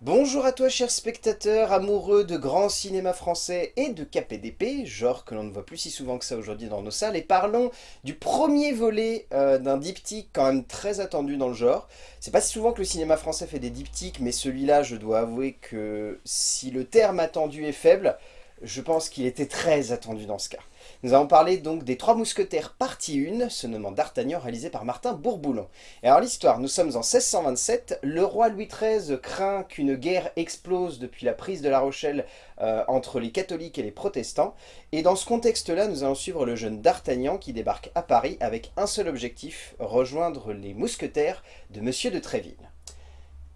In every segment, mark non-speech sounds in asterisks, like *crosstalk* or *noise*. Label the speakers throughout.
Speaker 1: Bonjour à toi chers spectateurs, amoureux de grand cinéma français et de KPDP, genre que l'on ne voit plus si souvent que ça aujourd'hui dans nos salles, et parlons du premier volet euh, d'un diptyque quand même très attendu dans le genre. C'est pas si souvent que le cinéma français fait des diptyques, mais celui-là je dois avouer que si le terme attendu est faible, je pense qu'il était très attendu dans ce cas. Nous allons parler donc des Trois Mousquetaires partie 1, se nommant D'Artagnan, réalisé par Martin Bourboulon. Et alors l'histoire, nous sommes en 1627, le roi Louis XIII craint qu'une guerre explose depuis la prise de La Rochelle euh, entre les catholiques et les protestants, et dans ce contexte-là, nous allons suivre le jeune D'Artagnan qui débarque à Paris avec un seul objectif, rejoindre les mousquetaires de Monsieur de Tréville.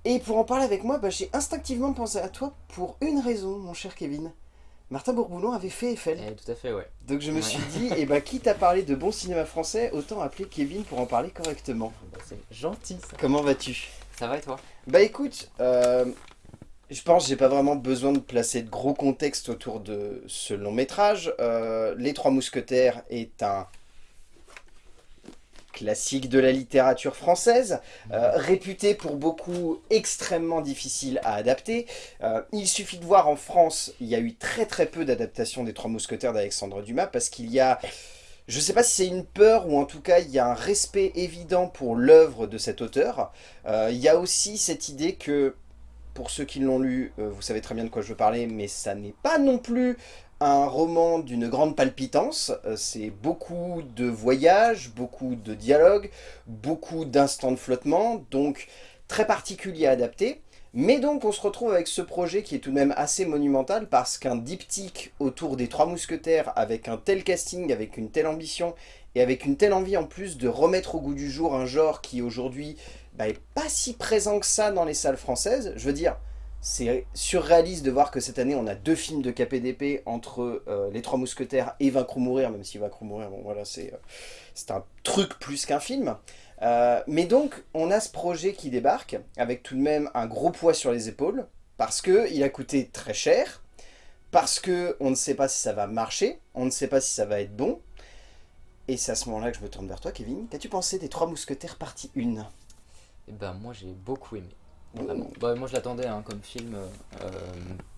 Speaker 1: Et pour en parler avec moi, bah, j'ai instinctivement pensé à toi pour une raison, mon cher Kevin. Martin Bourboulon avait fait Eiffel.
Speaker 2: Eh, tout à fait, ouais.
Speaker 1: Donc je me suis dit, et eh ben, quitte à parler de bon cinéma français, autant appeler Kevin pour en parler correctement.
Speaker 2: Bah, c'est gentil ça.
Speaker 1: Comment vas-tu?
Speaker 2: Ça va et toi?
Speaker 1: Bah écoute, euh, je pense que j'ai pas vraiment besoin de placer de gros contexte autour de ce long métrage. Euh, Les Trois Mousquetaires est un classique de la littérature française, euh, réputé pour beaucoup extrêmement difficile à adapter. Euh, il suffit de voir en France, il y a eu très très peu d'adaptations des Trois Mousquetaires d'Alexandre Dumas, parce qu'il y a... Je ne sais pas si c'est une peur ou en tout cas il y a un respect évident pour l'œuvre de cet auteur. Euh, il y a aussi cette idée que, pour ceux qui l'ont lu, vous savez très bien de quoi je veux parler, mais ça n'est pas non plus un roman d'une grande palpitance, euh, c'est beaucoup de voyages, beaucoup de dialogues, beaucoup d'instants de flottement, donc très particulier à adapter. Mais donc on se retrouve avec ce projet qui est tout de même assez monumental parce qu'un diptyque autour des Trois Mousquetaires avec un tel casting, avec une telle ambition et avec une telle envie en plus de remettre au goût du jour un genre qui aujourd'hui bah, est pas si présent que ça dans les salles françaises, je veux dire, c'est surréaliste de voir que cette année, on a deux films de KPDP entre euh, Les Trois Mousquetaires et Vaincre ou Mourir, même si Vaincre ou Mourir, bon voilà, c'est euh, un truc plus qu'un film. Euh, mais donc, on a ce projet qui débarque, avec tout de même un gros poids sur les épaules, parce qu'il a coûté très cher, parce qu'on ne sait pas si ça va marcher, on ne sait pas si ça va être bon, et c'est à ce moment-là que je me tourne vers toi, Kevin. Qu'as-tu pensé des Trois Mousquetaires partie 1
Speaker 2: Eh ben, moi j'ai beaucoup aimé. Bah, moi je l'attendais hein, comme film, euh,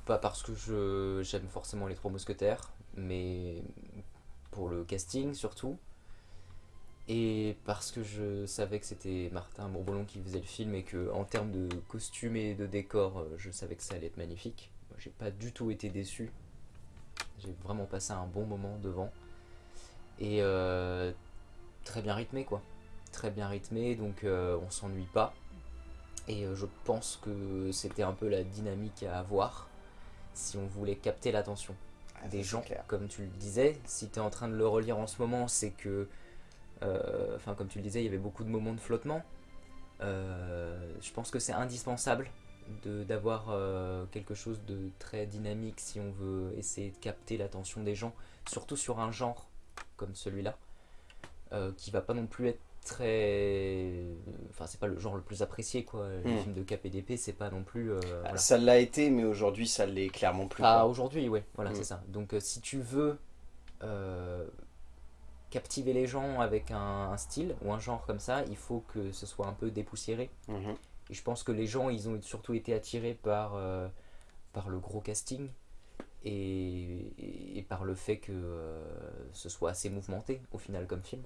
Speaker 2: pas parce que j'aime forcément les Trois Mousquetaires, mais pour le casting surtout. Et parce que je savais que c'était Martin Bourboulon qui faisait le film et que en termes de costumes et de décor, euh, je savais que ça allait être magnifique. J'ai pas du tout été déçu. J'ai vraiment passé un bon moment devant. Et euh, très bien rythmé quoi. Très bien rythmé, donc on s'ennuie pas. Et euh, je pense que c'était un peu la dynamique à avoir si on voulait capter l'attention ah, des gens. Comme tu le disais, si tu es en train de le relire en ce moment, c'est que, euh, enfin comme tu le disais, il y avait beaucoup de moments de flottement. Euh, je pense que c'est indispensable d'avoir quelque chose de très dynamique si on veut essayer de capter l'attention des gens, surtout sur un genre comme celui-là, qui va pas non plus être très enfin c'est pas le genre le plus apprécié quoi les hmm. films de KPDP c'est pas non plus euh,
Speaker 1: ah, ça l'a été mais aujourd'hui ça l'est clairement plus
Speaker 2: ah aujourd'hui ouais voilà hmm. c'est ça donc euh, si tu veux euh, captiver les gens avec un, style ou un genre comme ça il faut que ce soit un peu dépoussiéré mhm. et je pense que les gens ils ont surtout été attirés par par le gros casting et, et, par le fait que ce soit assez mouvementé au final comme film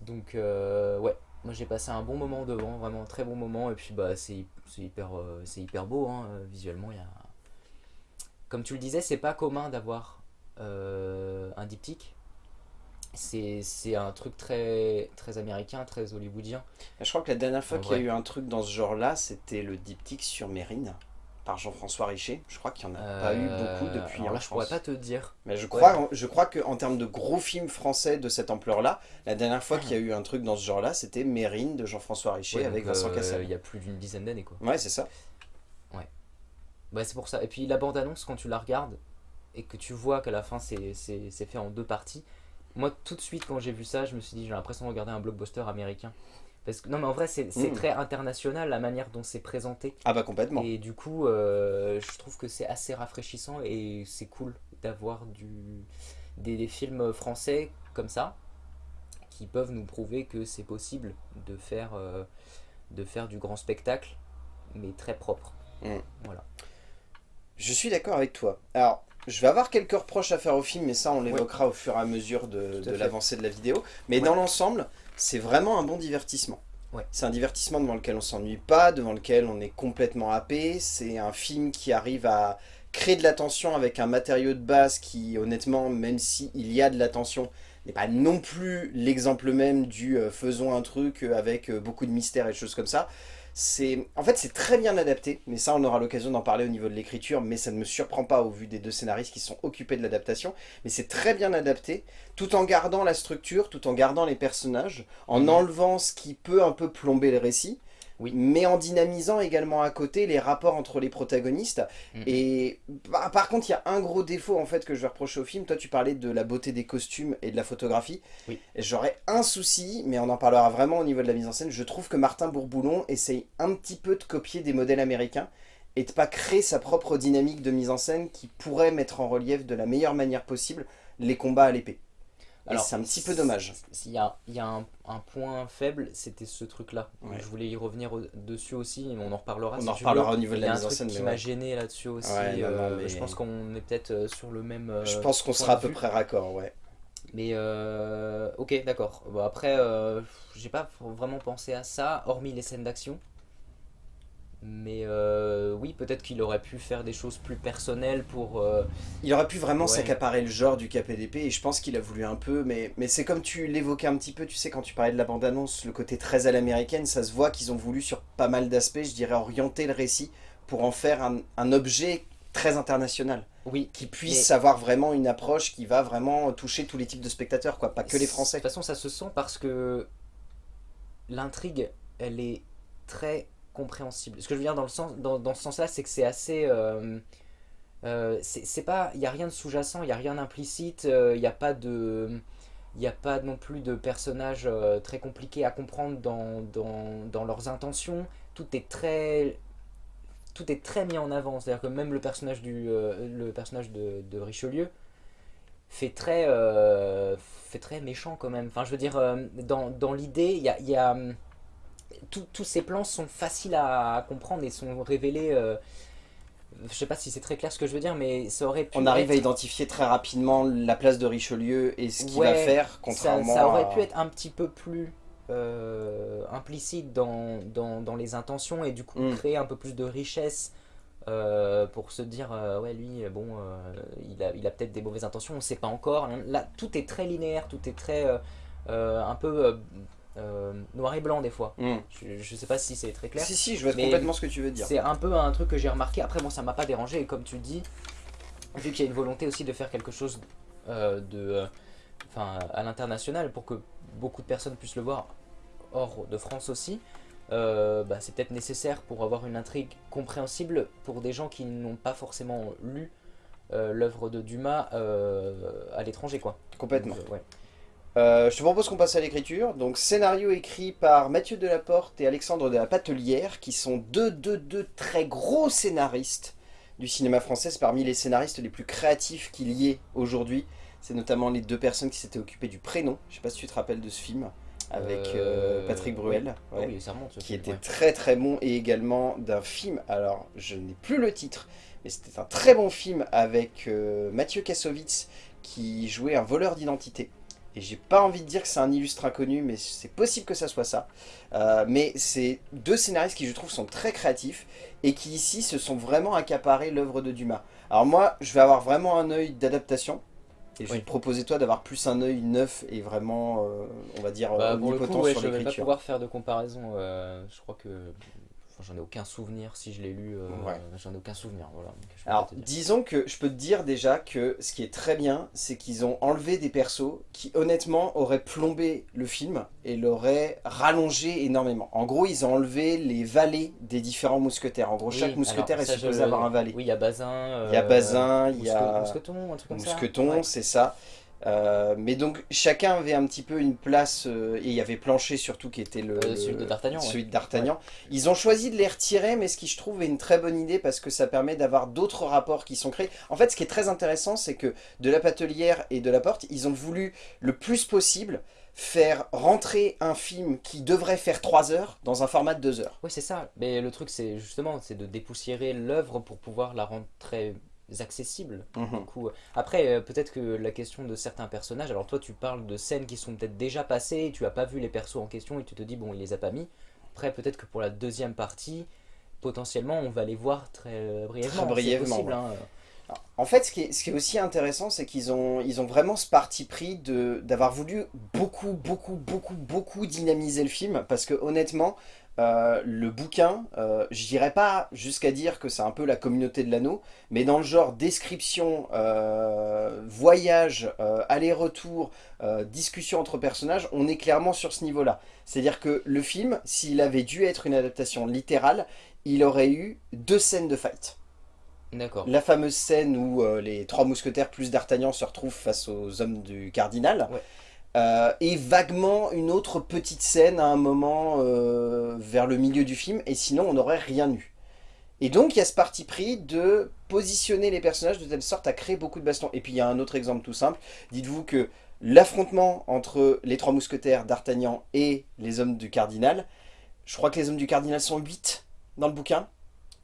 Speaker 2: donc euh, ouais, moi j'ai passé un bon moment devant, vraiment un très bon moment. Et puis bah c'est hyper, euh, c'est hyper beau, hein, visuellement. Y a... Comme tu le disais, c'est pas commun d'avoir euh, un diptyque. C'est un truc très, très américain, très hollywoodien.
Speaker 1: Je crois que la dernière fois qu'il y a eu un truc dans ce genre-là, c'était le diptyque sur Mérine par Jean-François Richer. Je crois qu'il n'y en a pas eu beaucoup euh, depuis.
Speaker 2: Alors là, je pourrais pas te dire.
Speaker 1: Mais je crois, je crois qu'en termes de gros films français de cette ampleur-là, la dernière fois qu'il y a eu un truc dans ce genre-là, c'était Mérine de Jean-François Richer avec Vincent euh, Cassel.
Speaker 2: Il y a plus d'une dizaine d'années, quoi.
Speaker 1: Ouais, c'est ça.
Speaker 2: Ouais. Bah, c'est pour ça. Et puis la bande-annonce, quand tu la regardes et que tu vois qu'à la fin, c'est fait en deux parties, moi, tout de suite, quand j'ai vu ça, je me suis dit, j'ai l'impression de regarder un blockbuster américain. Parce que, non mais en vrai c'est hmm. très international la manière dont c'est présenté.
Speaker 1: Ah bah complètement.
Speaker 2: Et du coup euh, je trouve que c'est assez rafraîchissant et c'est cool d'avoir des, films français comme ça qui peuvent nous prouver que c'est possible de faire, euh, de faire du grand spectacle mais très propre.
Speaker 1: Mm.
Speaker 2: Voilà.
Speaker 1: Je suis d'accord avec toi. Alors, je vais avoir quelques reproches à faire au film, mais ça on l'évoquera au fur et à mesure de, l'avancée de la vidéo. Mais
Speaker 2: Ouais.
Speaker 1: dans l'ensemble, c'est vraiment un bon divertissement.
Speaker 2: Ouais.
Speaker 1: C'est un divertissement devant lequel on s'ennuie pas, devant lequel on est complètement happé. C'est un film qui arrive à créer de la tension avec un matériau de base qui, honnêtement, même s'il y a de la tension, n'est pas non plus l'exemple même du euh, faisons un truc euh, avec euh, beaucoup de mystère et de choses comme ça. C'est, en fait, c'est très bien adapté, mais ça, on aura l'occasion d'en parler au niveau de l'écriture, mais ça ne me surprend pas au vu des deux scénaristes qui sont occupés de l'adaptation. Mais c'est très bien adapté, tout en gardant la structure, tout en gardant les personnages, en
Speaker 2: Mhm.
Speaker 1: enlevant ce qui peut un peu plomber le récit,
Speaker 2: Oui.
Speaker 1: mais en dynamisant également à côté les rapports entre les protagonistes.
Speaker 2: Mhm.
Speaker 1: Et bah, par contre, il y a un gros défaut en fait que je vais reprocher au film. Toi, tu parlais de la beauté des costumes et de la photographie.
Speaker 2: Oui.
Speaker 1: J'aurais un souci, mais on en parlera vraiment au niveau de la mise en scène. Je trouve que Martin Bourboulon essaye un petit peu de copier des modèles américains et de pas créer sa propre dynamique de mise en scène qui pourrait mettre en relief de la meilleure manière possible les combats à l'épée. Et c'est un petit peu dommage.
Speaker 2: Il y a, y a un, un point faible, c'était ce truc-là.
Speaker 1: Ouais.
Speaker 2: Je voulais y revenir au- dessus aussi, mais on en reparlera.
Speaker 1: On
Speaker 2: si
Speaker 1: en reparlera au niveau de
Speaker 2: Il y a
Speaker 1: la
Speaker 2: un
Speaker 1: mise en
Speaker 2: truc
Speaker 1: scène.
Speaker 2: qui m'a
Speaker 1: ouais.
Speaker 2: gêné là-dessus aussi.
Speaker 1: Ouais, non, non,
Speaker 2: euh,
Speaker 1: mais-
Speaker 2: Je pense qu'on est peut-être euh, sur le même.
Speaker 1: Je
Speaker 2: euh,
Speaker 1: pense qu'on sera à peu
Speaker 2: vue.
Speaker 1: près raccord, ouais.
Speaker 2: Mais euh, ok, d'accord. Bon, après, j'ai pas vraiment pensé à ça, hormis les scènes d'action. Mais euh, oui, peut-être qu'il aurait pu faire des choses plus personnelles pour. euh,
Speaker 1: Il aurait pu vraiment
Speaker 2: Ouais.
Speaker 1: s'accaparer le genre du KPDP et je pense qu'il a voulu un peu, mais, mais c'est comme tu l'évoquais un petit peu, tu sais, quand tu parlais de la bande-annonce, le côté très à l'américaine, ça se voit qu'ils ont voulu sur pas mal d'aspects, je dirais, orienter le récit pour en faire un, un objet très international,
Speaker 2: Oui,
Speaker 1: qui puisse
Speaker 2: Mais-
Speaker 1: avoir vraiment une approche qui va vraiment toucher tous les types de spectateurs, quoi, pas que les
Speaker 2: De
Speaker 1: Français.
Speaker 2: toute façon, ça se sent parce que l'intrigue, elle est très Ce que je veux dire dans, le sens, dans, ce sens-là, c'est que c'est assez... euh, euh, c'est pas... Il n'y a rien de sous-jacent, il n'y a rien d'implicite, euh, il n'y a pas de... Il a pas non plus de personnages euh, très compliqués à comprendre dans, leurs intentions. Tout est très... Tout est très mis en avant. C'est-à-dire que même le personnage, du, euh, le personnage de, Richelieu fait très, euh, fait très méchant quand même. Enfin, je veux dire, euh, dans, l'idée, il y a, tous- ces plans sont faciles à, à comprendre et sont révélés... euh, je sais pas si c'est très clair ce que je veux dire, mais ça aurait pu
Speaker 1: On arrive à identifier très rapidement la place de Richelieu et ce qu'il
Speaker 2: Ouais,
Speaker 1: va faire,
Speaker 2: ça,
Speaker 1: contrairement
Speaker 2: ça aurait
Speaker 1: à-
Speaker 2: pu être un petit peu plus euh, implicite dans, dans, dans les intentions et du coup
Speaker 1: Mm.
Speaker 2: créer un peu plus de richesse euh, pour se dire euh, ouais lui bon il a, il a peut-être des mauvaises intentions on sait pas encore là tout est très linéaire tout est très un peu euh, noir et blanc des fois
Speaker 1: Hmm.
Speaker 2: je, je sais pas si c'est très clair
Speaker 1: Si, si, je vois complètement ce que tu veux dire.
Speaker 2: c'est un peu un truc que j'ai remarqué. Après, moi, ça m'a pas dérangé. Et comme tu dis, vu qu'il y a une volonté aussi de faire quelque chose euh, de, euh, à l'international pour que beaucoup de personnes puissent le voir hors de France aussi, bah, c'est peut-être nécessaire pour avoir une intrigue compréhensible pour des gens qui n'ont pas forcément lu l'œuvre de Dumas à l'étranger, quoi.
Speaker 1: Complètement.
Speaker 2: Donc, ouais.
Speaker 1: Euh, je te propose qu'on passe à l'écriture. Donc, scénario écrit par Mathieu Delaporte et Alexandre de la Patelière, qui sont deux, deux, deux très gros scénaristes du cinéma français. C'est parmi les scénaristes les plus créatifs qu'il y ait aujourd'hui. C'est notamment les deux personnes qui s'étaient occupées du prénom. Je sais pas si tu te rappelles de ce film avec euh,
Speaker 2: Euh,
Speaker 1: Patrick Bruel.
Speaker 2: Ah
Speaker 1: ouais,
Speaker 2: oui, ça remonte. ce
Speaker 1: qui
Speaker 2: film,
Speaker 1: était
Speaker 2: ouais.
Speaker 1: très très bon et également d'un film, alors je n'ai plus le titre, mais c'était un très bon film avec euh, Mathieu Kassovitz qui jouait un voleur d'identité. Et j'ai pas envie de dire que c'est un illustre inconnu, mais c'est possible que ça soit ça. Euh, mais c'est deux scénaristes qui je trouve sont très créatifs et qui ici se sont vraiment accaparés l'œuvre de Dumas. Alors moi, je vais avoir vraiment un œil d'adaptation. Et je vais
Speaker 2: Oui.
Speaker 1: te proposer toi d'avoir plus un œil neuf et vraiment, euh, on va dire,
Speaker 2: Bah,
Speaker 1: euh,
Speaker 2: pour le
Speaker 1: omnipotent
Speaker 2: coup, ouais,
Speaker 1: sur
Speaker 2: je vais pas
Speaker 1: l'écriture.
Speaker 2: pouvoir faire de comparaison. euh, je crois que. J'en ai aucun souvenir si je l'ai lu. euh,
Speaker 1: Ouais.
Speaker 2: J'en ai aucun souvenir. Voilà,
Speaker 1: Alors, disons que je peux te dire déjà que ce qui est très bien, c'est qu'ils ont enlevé des persos qui, honnêtement, auraient plombé le film et l'auraient rallongé énormément. En gros, ils ont enlevé les valets des différents mousquetaires. En gros,
Speaker 2: Oui,
Speaker 1: chaque mousquetaire
Speaker 2: alors,
Speaker 1: est supposé avoir un valet.
Speaker 2: Oui, il y a Bazin.
Speaker 1: Il y a
Speaker 2: euh,
Speaker 1: Bazin, il y a
Speaker 2: Mousqueton, un truc comme ça.
Speaker 1: Mousqueton,
Speaker 2: Ouais.
Speaker 1: c'est ça. Euh, mais donc, chacun avait un petit peu une place, euh, et il y avait Plancher surtout qui était le,
Speaker 2: Euh,
Speaker 1: le-
Speaker 2: celui de D'Artagnan, ouais.
Speaker 1: celui de D'Artagnan. Ils ont choisi de les retirer, mais ce qui je trouve est une très bonne idée parce que ça permet d'avoir d'autres rapports qui sont créés. En fait, ce qui est très intéressant, c'est que de la Patelière et de la Porte, ils ont voulu le plus possible faire rentrer un film qui devrait faire 3 heures dans un format de 2 heures.
Speaker 2: Oui, c'est ça. Mais le truc, c'est justement c'est de dépoussiérer l'œuvre pour pouvoir la rendre très accessible.
Speaker 1: Mhm.
Speaker 2: Du coup, après, euh, peut-être que la question de certains personnages, alors toi tu parles de scènes qui sont peut-être déjà passées, tu as pas vu les persos en question et tu te dis bon il les a pas mis. Après peut-être que pour la deuxième partie, potentiellement on va les voir très euh, brièvement.
Speaker 1: Très brièvement,
Speaker 2: c'est possible,
Speaker 1: ouais.
Speaker 2: hein.
Speaker 1: En fait, ce qui est, ce qui est aussi intéressant, c'est qu'ils ont, ils ont vraiment ce parti pris d'avoir voulu beaucoup, beaucoup, beaucoup, beaucoup dynamiser le film. Parce que honnêtement, euh, le bouquin, euh, je dirais pas jusqu'à dire que c'est un peu la communauté de l'anneau, mais dans le genre description, euh, voyage, euh, aller-retour, discussion entre personnages, on est clairement sur ce niveau-là. C'est-à-dire que le film, s'il avait dû être une adaptation littérale, il aurait eu deux scènes de fight.
Speaker 2: D'accord.
Speaker 1: La fameuse scène où les trois mousquetaires plus d'Artagnan se retrouvent face aux hommes du cardinal.
Speaker 2: Ouais.
Speaker 1: Euh, et vaguement une autre petite scène à un moment euh, vers le milieu du film. Et sinon, on n'aurait rien eu. Et donc, il y a ce parti pris de positionner les personnages de telle sorte à créer beaucoup de bastons. Et puis, il y a un autre exemple tout simple. Dites-vous que l'affrontement entre les trois mousquetaires d'Artagnan et les hommes du cardinal, je crois que les hommes du cardinal sont 8 dans le bouquin.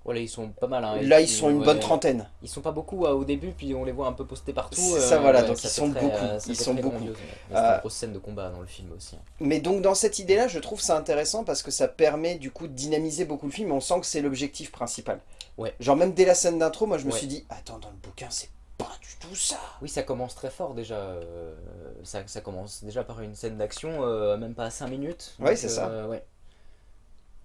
Speaker 2: Voilà, ils sont pas mal. hein,
Speaker 1: Là, ils sont une
Speaker 2: ouais,
Speaker 1: bonne trentaine.
Speaker 2: Ils sont pas beaucoup euh, au début, puis on les voit un peu postés partout.
Speaker 1: C'est ça, voilà, donc
Speaker 2: ça
Speaker 1: ils sont
Speaker 2: très,
Speaker 1: beaucoup,
Speaker 2: euh,
Speaker 1: ils sont beaucoup.
Speaker 2: grandiose, ouais.
Speaker 1: Euh,
Speaker 2: une grosse scène de combat dans le film aussi. hein.
Speaker 1: Mais donc dans cette idée-là, je trouve ça intéressant parce que ça permet du coup de dynamiser beaucoup le film. On sent que c'est l'objectif principal.
Speaker 2: Ouais.
Speaker 1: Genre même dès la scène d'intro, moi je me
Speaker 2: Ouais.
Speaker 1: suis dit, attends, dans le bouquin, c'est pas du tout ça.
Speaker 2: Oui, ça commence très fort déjà. euh, ça, ça commence déjà par une scène d'action, euh, même pas à 5 minutes.
Speaker 1: Ouais,
Speaker 2: Donc,
Speaker 1: c'est ça.
Speaker 2: euh, ouais.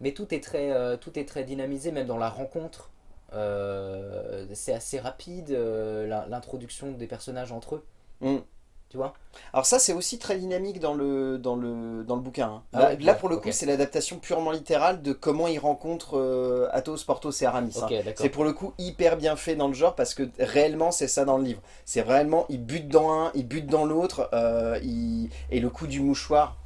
Speaker 2: Mais tout est, très, euh, tout est très dynamisé, même dans la rencontre. Euh, c'est assez rapide, euh, l'introduction des personnages entre eux.
Speaker 1: Mm.
Speaker 2: Tu vois?
Speaker 1: Alors ça, c'est aussi très dynamique dans le, dans le, dans le bouquin. hein.
Speaker 2: Ah
Speaker 1: là,
Speaker 2: ouais,
Speaker 1: là,
Speaker 2: ouais,
Speaker 1: pour le coup, c'est l'adaptation purement littérale de comment ils rencontrent Athos, Porthos et Aramis. hein. C'est pour le coup hyper bien fait dans le genre parce que réellement c'est ça dans le livre. C'est réellement, il bute dans un, il bute dans l'autre, et le coup du mouchoir,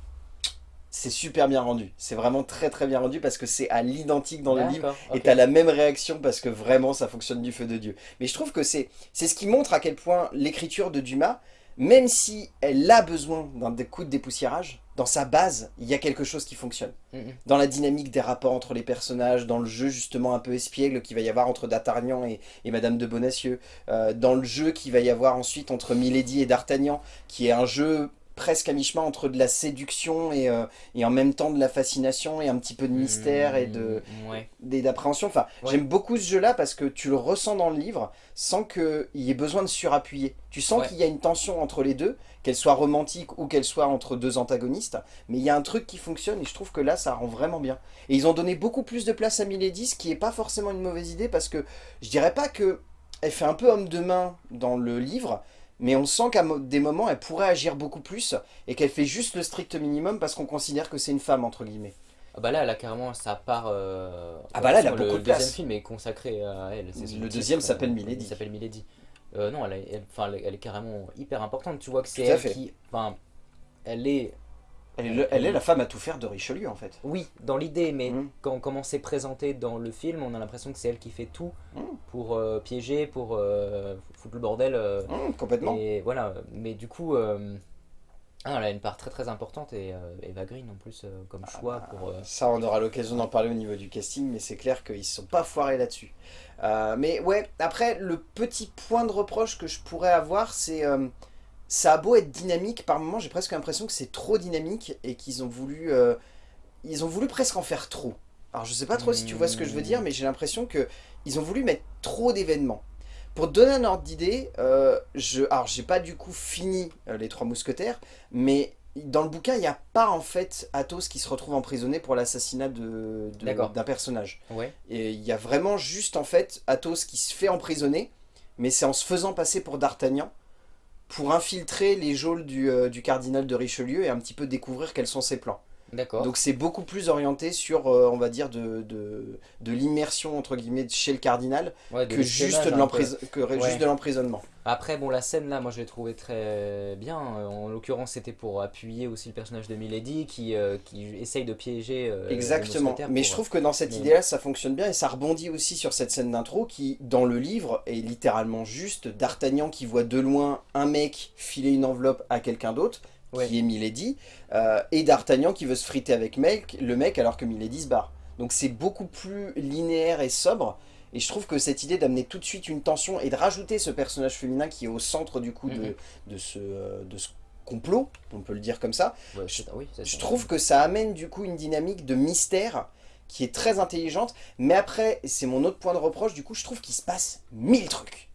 Speaker 1: c'est super bien rendu. C'est vraiment très très bien rendu parce que c'est à l'identique dans le livre. Et t'as la même réaction parce que vraiment ça fonctionne du feu de Dieu. Mais je trouve que c'est c'est ce qui montre à quel point l'écriture de Dumas, même si elle a besoin d'un coup de dépoussiérage, dans sa base, il y a quelque chose qui fonctionne.
Speaker 2: Mhm.
Speaker 1: Dans la dynamique des rapports entre les personnages, dans le jeu justement un peu espiègle qu'il va y avoir entre D'Artagnan et, et Madame de Bonacieux, euh, dans le jeu qu'il va y avoir ensuite entre Milady et D'Artagnan, qui est un jeu presque à mi-chemin entre de la séduction et, euh, et en même temps de la fascination et un petit peu de mystère et de,
Speaker 2: Mm, Ouais.
Speaker 1: d'appréhension. Enfin,
Speaker 2: Ouais.
Speaker 1: j'aime beaucoup ce jeu-là parce que tu le ressens dans le livre sans qu'il y ait besoin de surappuyer. Tu sens
Speaker 2: Ouais.
Speaker 1: qu'il y a une tension entre les deux, qu'elle soit romantique ou qu'elle soit entre deux antagonistes, mais il y a un truc qui fonctionne et je trouve que là, ça rend vraiment bien. Et ils ont donné beaucoup plus de place à Milady, ce qui est pas forcément une mauvaise idée parce que je dirais pas que elle fait un peu homme de main dans le livre, mais on sent qu'à des moments, elle pourrait agir beaucoup plus et qu'elle fait juste le strict minimum parce qu'on considère que c'est une femme, entre guillemets.
Speaker 2: Ah bah là, elle a carrément sa part. euh,
Speaker 1: Ah bah là, elle a
Speaker 2: le
Speaker 1: beaucoup de
Speaker 2: Le
Speaker 1: place.
Speaker 2: deuxième film est consacré à elle.
Speaker 1: Le
Speaker 2: titre,
Speaker 1: deuxième
Speaker 2: euh,
Speaker 1: s'appelle Milady.
Speaker 2: Il s'appelle Milady. Euh, non, elle, est- elle- elle, est- carrément hyper importante. Tu vois que c'est elle
Speaker 1: fait.
Speaker 2: qui. Enfin, elle est.
Speaker 1: Elle est, le- elle est la femme à tout faire de Richelieu, en fait.
Speaker 2: Oui, dans l'idée, mais
Speaker 1: Mm.
Speaker 2: quand comment c'est présenté dans le film, on a l'impression que c'est elle qui fait tout
Speaker 1: Mm.
Speaker 2: pour euh, piéger, pour euh, foutre le bordel. euh,
Speaker 1: Hum, complètement.
Speaker 2: et voilà. Mais du coup. euh, ah, elle a une part très très importante et euh, Eva Green en plus euh, comme
Speaker 1: Ah
Speaker 2: choix pour. euh,
Speaker 1: Ça, on aura l'occasion d'en parler au niveau du casting, mais c'est clair qu'ils se sont pas foirés là-dessus. Euh, mais ouais, après, le petit point de reproche que je pourrais avoir, c'est... ça a beau être dynamique, par moments, j'ai presque l'impression que c'est trop dynamique et qu'ils ont voulu... euh, ils ont voulu presque en faire trop. Alors, je sais pas trop si tu vois ce que je veux dire, mais j'ai l'impression que ils ont voulu mettre trop d'événements. Pour donner un ordre d'idée, euh, je, alors j'ai pas du coup fini euh, les Trois Mousquetaires, mais dans le bouquin, il n'y a pas en fait Athos qui se retrouve emprisonné pour l'assassinat de- de- d'un personnage.
Speaker 2: Ouais.
Speaker 1: Et il y a vraiment juste en fait Athos qui se fait emprisonner, mais c'est en se faisant passer pour D'Artagnan pour infiltrer les geôles du, euh, du cardinal de Richelieu et un petit peu découvrir quels sont ses plans.
Speaker 2: D'accord.
Speaker 1: Donc c'est beaucoup plus orienté sur, euh, on va dire, de, de, de l'immersion entre guillemets chez le cardinal
Speaker 2: Ouais,
Speaker 1: que juste de que
Speaker 2: Ouais.
Speaker 1: juste de l'emprisonnement.
Speaker 2: Après, bon, la scène là, moi je l'ai trouvée très bien. Euh, En l'occurrence, c'était pour appuyer aussi le personnage de Milady qui, euh, qui essaye de piéger. euh,
Speaker 1: Exactement. Mais
Speaker 2: pour-
Speaker 1: je trouve que dans cette idée-là, ça fonctionne bien et ça rebondit aussi sur cette scène d'intro qui, dans le livre, est littéralement juste D'Artagnan qui voit de loin un mec filer une enveloppe à quelqu'un d'autre. Qui est Milady, euh, et D'Artagnan qui veut se friter avec mec, le mec alors que Milady se barre. Donc c'est beaucoup plus linéaire et sobre, et je trouve que cette idée d'amener tout de suite une tension et de rajouter ce personnage féminin qui est au centre du coup de,
Speaker 2: Mhm.
Speaker 1: de, ce, euh, de ce complot, on peut le dire comme ça,
Speaker 2: Ouais, oui,
Speaker 1: je trouve que ça amène du coup une dynamique de mystère qui est très intelligente, mais après, c'est mon autre point de reproche, du coup je trouve qu'il se passe mille trucs.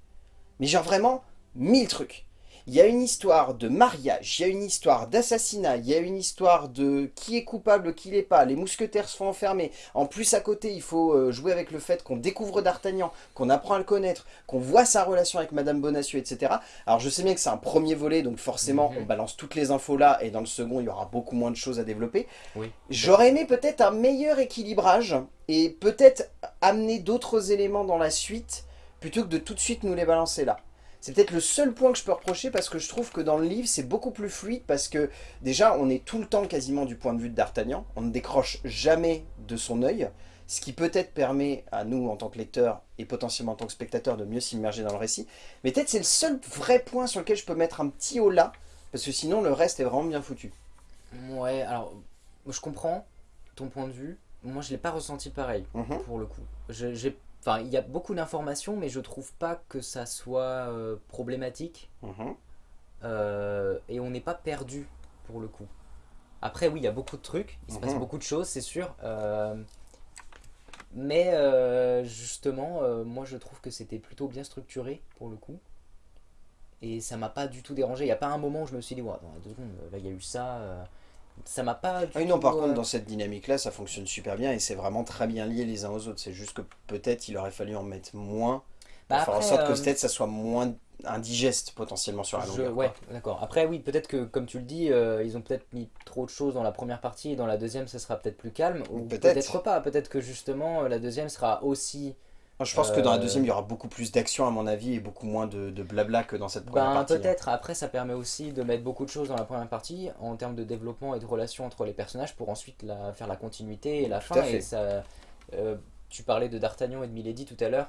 Speaker 1: Mais genre vraiment, mille trucs. Il y a une histoire de mariage, il y a une histoire d'assassinat, il y a une histoire de qui est coupable, qui l'est pas, les mousquetaires se font enfermer. En plus à côté, il faut euh, jouer avec le fait qu'on découvre D'Artagnan, qu'on apprend à le connaître, qu'on voit sa relation avec Madame Bonacieux, etc. Alors je sais bien que c'est un premier volet, donc forcément
Speaker 2: Mhm.
Speaker 1: on balance toutes les infos là, et dans le second il y aura beaucoup moins de choses à développer.
Speaker 2: Oui.
Speaker 1: J'aurais aimé peut-être un meilleur équilibrage, et peut-être amener d'autres éléments dans la suite, plutôt que de tout de suite nous les balancer là. C'est peut-être le seul point que je peux reprocher parce que je trouve que dans le livre c'est beaucoup plus fluide parce que déjà on est tout le temps quasiment du point de vue de D'Artagnan, on ne décroche jamais de son œil, ce qui peut-être permet à nous en tant que lecteurs et potentiellement en tant que spectateurs de mieux s'immerger dans le récit. Mais peut-être c'est le seul vrai point sur lequel je peux mettre un petit haut là parce que sinon le reste est vraiment bien foutu.
Speaker 2: Ouais, alors, je comprends ton point de vue. Moi, je l'ai pas ressenti pareil,
Speaker 1: Mhm.
Speaker 2: pour le coup. J'ai- Enfin, il y a beaucoup d'informations, mais je trouve pas que ça soit euh, problématique.
Speaker 1: Mhm.
Speaker 2: euh, et on n'est pas perdu, pour le coup. Après, oui, il y a beaucoup de trucs. Il se passe
Speaker 1: Mhm.
Speaker 2: beaucoup de choses, c'est sûr. euh, mais justement, moi, je trouve que c'était plutôt bien structuré, pour le coup. Et ça m'a pas du tout dérangé. Il n'y a pas un moment où je me suis dit, ouais, attends, deux secondes, là, il y a eu ça. Ça m'a pas du
Speaker 1: Ah oui, non, par contre,
Speaker 2: euh,
Speaker 1: dans cette dynamique-là, ça fonctionne super bien et c'est vraiment très bien lié les uns aux autres. C'est juste que peut-être il aurait fallu en mettre moins pour
Speaker 2: bah,
Speaker 1: faire en sorte que
Speaker 2: euh,
Speaker 1: peut-être ça soit moins indigeste potentiellement sur la
Speaker 2: Je-
Speaker 1: longueur.
Speaker 2: ouais,
Speaker 1: quoi.
Speaker 2: d'accord. Après, oui, peut-être que, comme tu le dis, euh, ils ont peut-être mis trop de choses dans la première partie et dans la deuxième, ça sera peut-être plus calme. Ou
Speaker 1: Peut-être.
Speaker 2: pas. Peut-être que justement, la deuxième sera aussi.
Speaker 1: Je pense que dans la
Speaker 2: Euh,
Speaker 1: deuxième, il y aura beaucoup plus d'action à mon avis et beaucoup moins de, de blabla que dans cette première
Speaker 2: Ben,
Speaker 1: partie. hein.
Speaker 2: peut-être. Après, ça permet aussi de mettre beaucoup de choses dans la première partie en termes de développement et de relations entre les personnages pour ensuite la, faire la continuité et la
Speaker 1: Tout
Speaker 2: fin. Et ça, euh, tu parlais de D'Artagnan et de Milady tout à l'heure.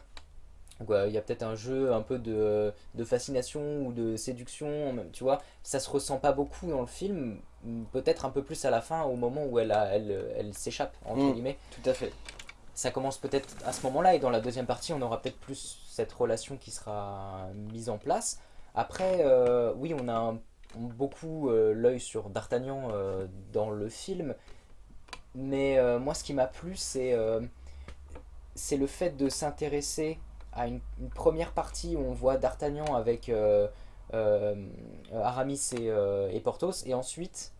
Speaker 2: Ouais, Il y a peut-être un jeu un peu de, de fascination ou de séduction, même, tu vois. Ça se ressent pas beaucoup dans le film, peut-être un peu plus à la fin, au moment où elle, a- elle, elle s'échappe, entre
Speaker 1: Mm.
Speaker 2: guillemets.
Speaker 1: Tout à fait.
Speaker 2: Ça commence peut-être à ce moment-là, et dans la deuxième partie, on aura peut-être plus cette relation qui sera mise en place. Après, euh, oui, on a beaucoup euh, l'œil sur D'Artagnan euh, dans le film, mais moi, ce qui m'a plu, c'est le fait de s'intéresser à une, première partie où on voit D'Artagnan avec Aramis et, et Porthos, et ensuite,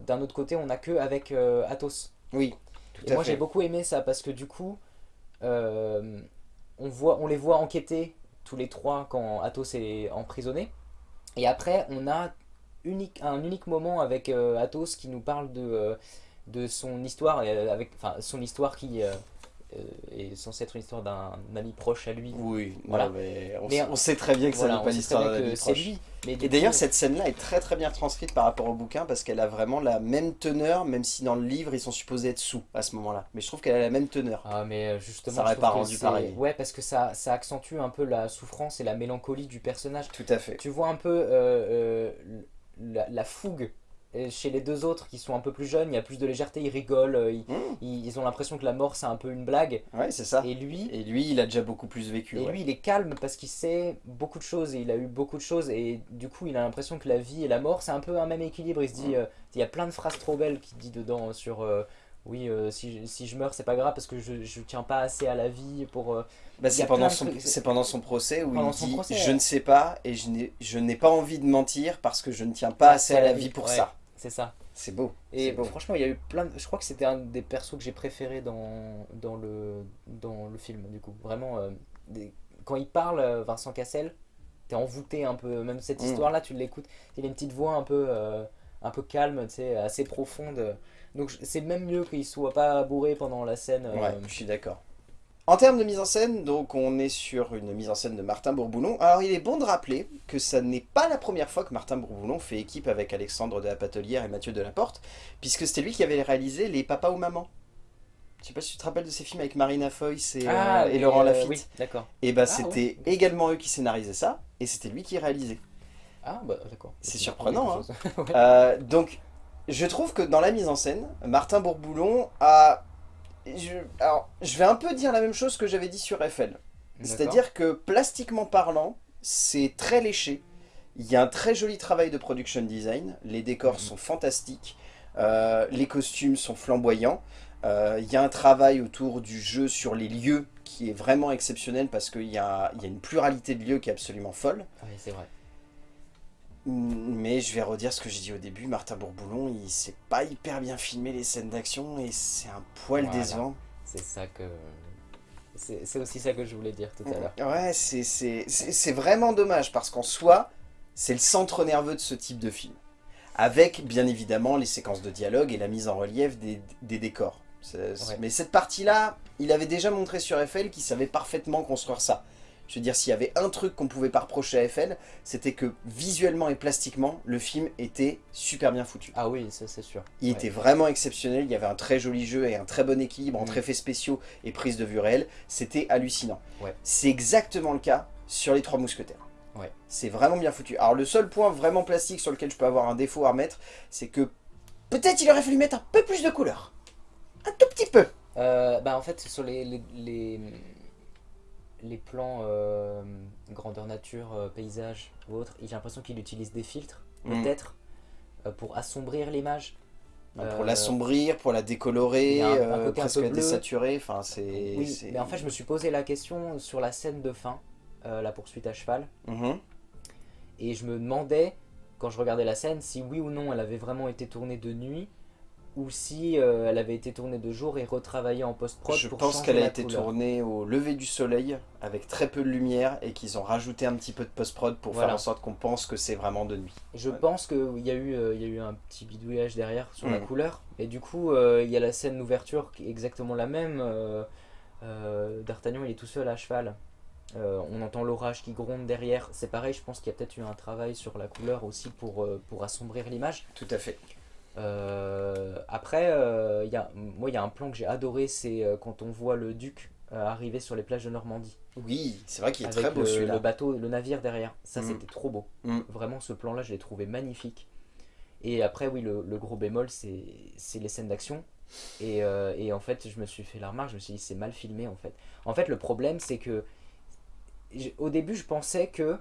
Speaker 2: d'un autre côté, on n'a que avec Athos.
Speaker 1: Oui, tout
Speaker 2: Et
Speaker 1: à
Speaker 2: moi j'ai beaucoup aimé ça parce que du coup, euh, on, voit, on les voit enquêter tous les trois quand Athos est emprisonné. Et après, on a unique, un unique moment avec euh, Athos qui nous parle de, euh, de son histoire, et, avec, enfin, son histoire qui est censée être une histoire d'un ami proche à lui.
Speaker 1: Oui, non,
Speaker 2: Voilà.
Speaker 1: mais, on,
Speaker 2: Mais
Speaker 1: s- on sait très bien que
Speaker 2: Voilà,
Speaker 1: ça n'est pas d'un
Speaker 2: c'est
Speaker 1: proche.
Speaker 2: lui. Mais
Speaker 1: Et d'ailleurs, cette scène-là est très très bien transcrite par rapport au bouquin parce qu'elle a vraiment la même teneur, même si dans le livre ils sont supposés être sous à ce moment-là. Mais je trouve qu'elle a la même teneur.
Speaker 2: Ah mais euh, justement,
Speaker 1: Ça aurait
Speaker 2: je
Speaker 1: pas rendu pareil.
Speaker 2: Ouais, parce que ça, ça accentue un peu la souffrance et la mélancolie du personnage.
Speaker 1: Tout à fait.
Speaker 2: Tu vois un peu euh, euh, la, la fougue euh, chez les deux autres qui sont un peu plus jeunes, il y a plus de légèreté, ils rigolent, euh, ils,
Speaker 1: Mmh,
Speaker 2: ils- ils ont l'impression que la mort c'est un peu une blague.
Speaker 1: ouais, c'est ça.
Speaker 2: Et lui,
Speaker 1: Et lui, il a déjà beaucoup plus vécu.
Speaker 2: et
Speaker 1: ouais.
Speaker 2: lui il est calme parce qu'il sait beaucoup de choses et il a eu beaucoup de choses et du coup il a l'impression que la vie et la mort c'est un peu un même équilibre. Il se dit,
Speaker 1: Mm.
Speaker 2: euh, il y a plein de phrases trop belles qu'il dit dedans sur... euh, oui, euh, si, je- si je meurs, c'est pas grave parce que je, je tiens pas assez à la vie pour.
Speaker 1: Bah, c'est pendant, son, pendant procès où
Speaker 2: Pendant
Speaker 1: il dit
Speaker 2: procès,
Speaker 1: Je
Speaker 2: ouais.
Speaker 1: ne sais pas et je n'ai, je n'ai pas envie de mentir parce que je ne tiens pas assez à la vie pour
Speaker 2: ouais.
Speaker 1: ça.
Speaker 2: C'est ça.
Speaker 1: C'est beau.
Speaker 2: Et
Speaker 1: beau.
Speaker 2: franchement, il y a eu plein de... Je crois que c'était un des persos que j'ai préféré dans, dans, le, dans le film, du coup. Vraiment, euh, des- quand il parle, euh, Vincent Cassel, t'es envoûté un peu. Même cette
Speaker 1: Mm.
Speaker 2: histoire-là, tu l'écoutes. Il a une petite voix un peu, euh, un peu calme, tu sais, assez profonde. Donc c'est même mieux qu'il soit pas bourré pendant la scène. euh,
Speaker 1: Ouais, je suis d'accord. En termes de mise en scène, donc on est sur une mise en scène de Martin Bourboulon. Alors il est bon de rappeler que ça n'est pas la première fois que Martin Bourboulon fait équipe avec Alexandre de la Patelière et Mathieu Delaporte, puisque c'était lui qui avait réalisé Les Papas ou Maman. Je sais pas si tu te rappelles de ces films avec Marina Foïs et, euh, et
Speaker 2: mais,
Speaker 1: Laurent
Speaker 2: euh,
Speaker 1: Lafitte.
Speaker 2: Oui, d'accord.
Speaker 1: Et bah
Speaker 2: Ah,
Speaker 1: c'était également eux qui scénarisaient ça, et c'était lui qui réalisait.
Speaker 2: Ah bah d'accord.
Speaker 1: C'est surprenant. *laughs*
Speaker 2: Ouais.
Speaker 1: Euh, donc, je trouve que dans la mise en scène, Martin Bourboulon a... Je, alors, je vais un peu dire la même chose que j'avais dit sur Eiffel. C'est-à-dire que, plastiquement parlant, c'est très léché. Il y a un très joli travail de production design. Les décors
Speaker 2: Mhm.
Speaker 1: sont fantastiques. Euh, les costumes sont flamboyants. Euh, il y a un travail autour du jeu sur les lieux qui est vraiment exceptionnel parce qu'il y y a une pluralité de lieux qui est absolument folle.
Speaker 2: Oui, c'est vrai.
Speaker 1: Mais je vais redire ce que j'ai dit au début, Martin Bourboulon, il sait pas hyper bien filmer les scènes d'action et c'est un poil
Speaker 2: Voilà.
Speaker 1: décevant.
Speaker 2: C'est ça que... C'est aussi ça que je voulais dire tout à l'heure.
Speaker 1: Ouais, c'est- vraiment dommage parce qu'en soi, c'est le centre nerveux de ce type de film. Avec, bien évidemment, les séquences de dialogue et la mise en relief des, des décors.
Speaker 2: Ouais.
Speaker 1: Mais cette partie-là, il avait déjà montré sur Eiffel qu'il savait parfaitement construire ça. Je veux dire, s'il y avait un truc qu'on pouvait pas reprocher à Eiffel, c'était que visuellement et plastiquement, le film était super bien foutu.
Speaker 2: Ah oui, ça c'est sûr.
Speaker 1: Il
Speaker 2: Ouais.
Speaker 1: était vraiment exceptionnel, il y avait un très joli jeu et un très bon équilibre entre
Speaker 2: Mm.
Speaker 1: effets spéciaux et prise de vue réelle, c'était hallucinant.
Speaker 2: Ouais.
Speaker 1: C'est exactement le cas sur les Trois Mousquetaires.
Speaker 2: Ouais.
Speaker 1: C'est vraiment bien foutu. Alors le seul point vraiment plastique sur lequel je peux avoir un défaut à remettre, c'est que peut-être il aurait fallu mettre un peu plus de couleur. Un tout petit peu.
Speaker 2: Euh, bah en fait sur les, les, les, les plans euh, grandeur nature, euh, paysage ou autre, j'ai l'impression qu'il utilise des filtres
Speaker 1: Mm.
Speaker 2: peut-être euh, pour assombrir l'image.
Speaker 1: Pour l'assombrir, pour la décolorer,
Speaker 2: un- un un
Speaker 1: presque
Speaker 2: bleu.
Speaker 1: désaturer, enfin.
Speaker 2: Oui, mais en fait je me suis posé la question sur la scène de fin, la poursuite à cheval,
Speaker 1: Mhm.
Speaker 2: et je me demandais quand je regardais la scène si oui ou non elle avait vraiment été tournée de nuit ou si euh, elle avait été tournée de jour et retravaillée en post-prod
Speaker 1: Je
Speaker 2: pour
Speaker 1: pense qu'elle a été
Speaker 2: couleur.
Speaker 1: tournée au lever du soleil avec très peu de lumière et qu'ils ont rajouté un petit peu de post-prod pour
Speaker 2: Voilà.
Speaker 1: faire en sorte qu'on pense que c'est vraiment de nuit.
Speaker 2: Je
Speaker 1: Ouais.
Speaker 2: pense qu'il y, a eu, euh, y a eu un petit bidouillage derrière sur la
Speaker 1: Mm.
Speaker 2: couleur. Et du coup, euh, il y a la scène d'ouverture qui est exactement la même. euh, D'Artagnan, il est tout seul à cheval. Euh, on entend l'orage qui gronde derrière. C'est pareil, je pense qu'il y a peut-être eu un travail sur la couleur aussi pour, euh, pour assombrir l'image.
Speaker 1: Tout à fait.
Speaker 2: Euh, après, euh, y a, moi, il y a un plan que j'ai adoré, c'est euh, quand on voit le duc euh, arriver sur les plages de Normandie.
Speaker 1: Oui, c'est vrai qu'il est très beau celui-là.
Speaker 2: le bateau, le navire derrière. Ça,
Speaker 1: Mm.
Speaker 2: c'était trop beau.
Speaker 1: Mm.
Speaker 2: Vraiment, ce plan-là, je l'ai trouvé magnifique. Et après, oui, le, le gros bémol, c'est les scènes d'action. Et, euh, et en fait, je me suis fait la remarque, je me suis dit, c'est mal filmé, en fait. En fait, le problème, c'est que... Au début, je pensais que...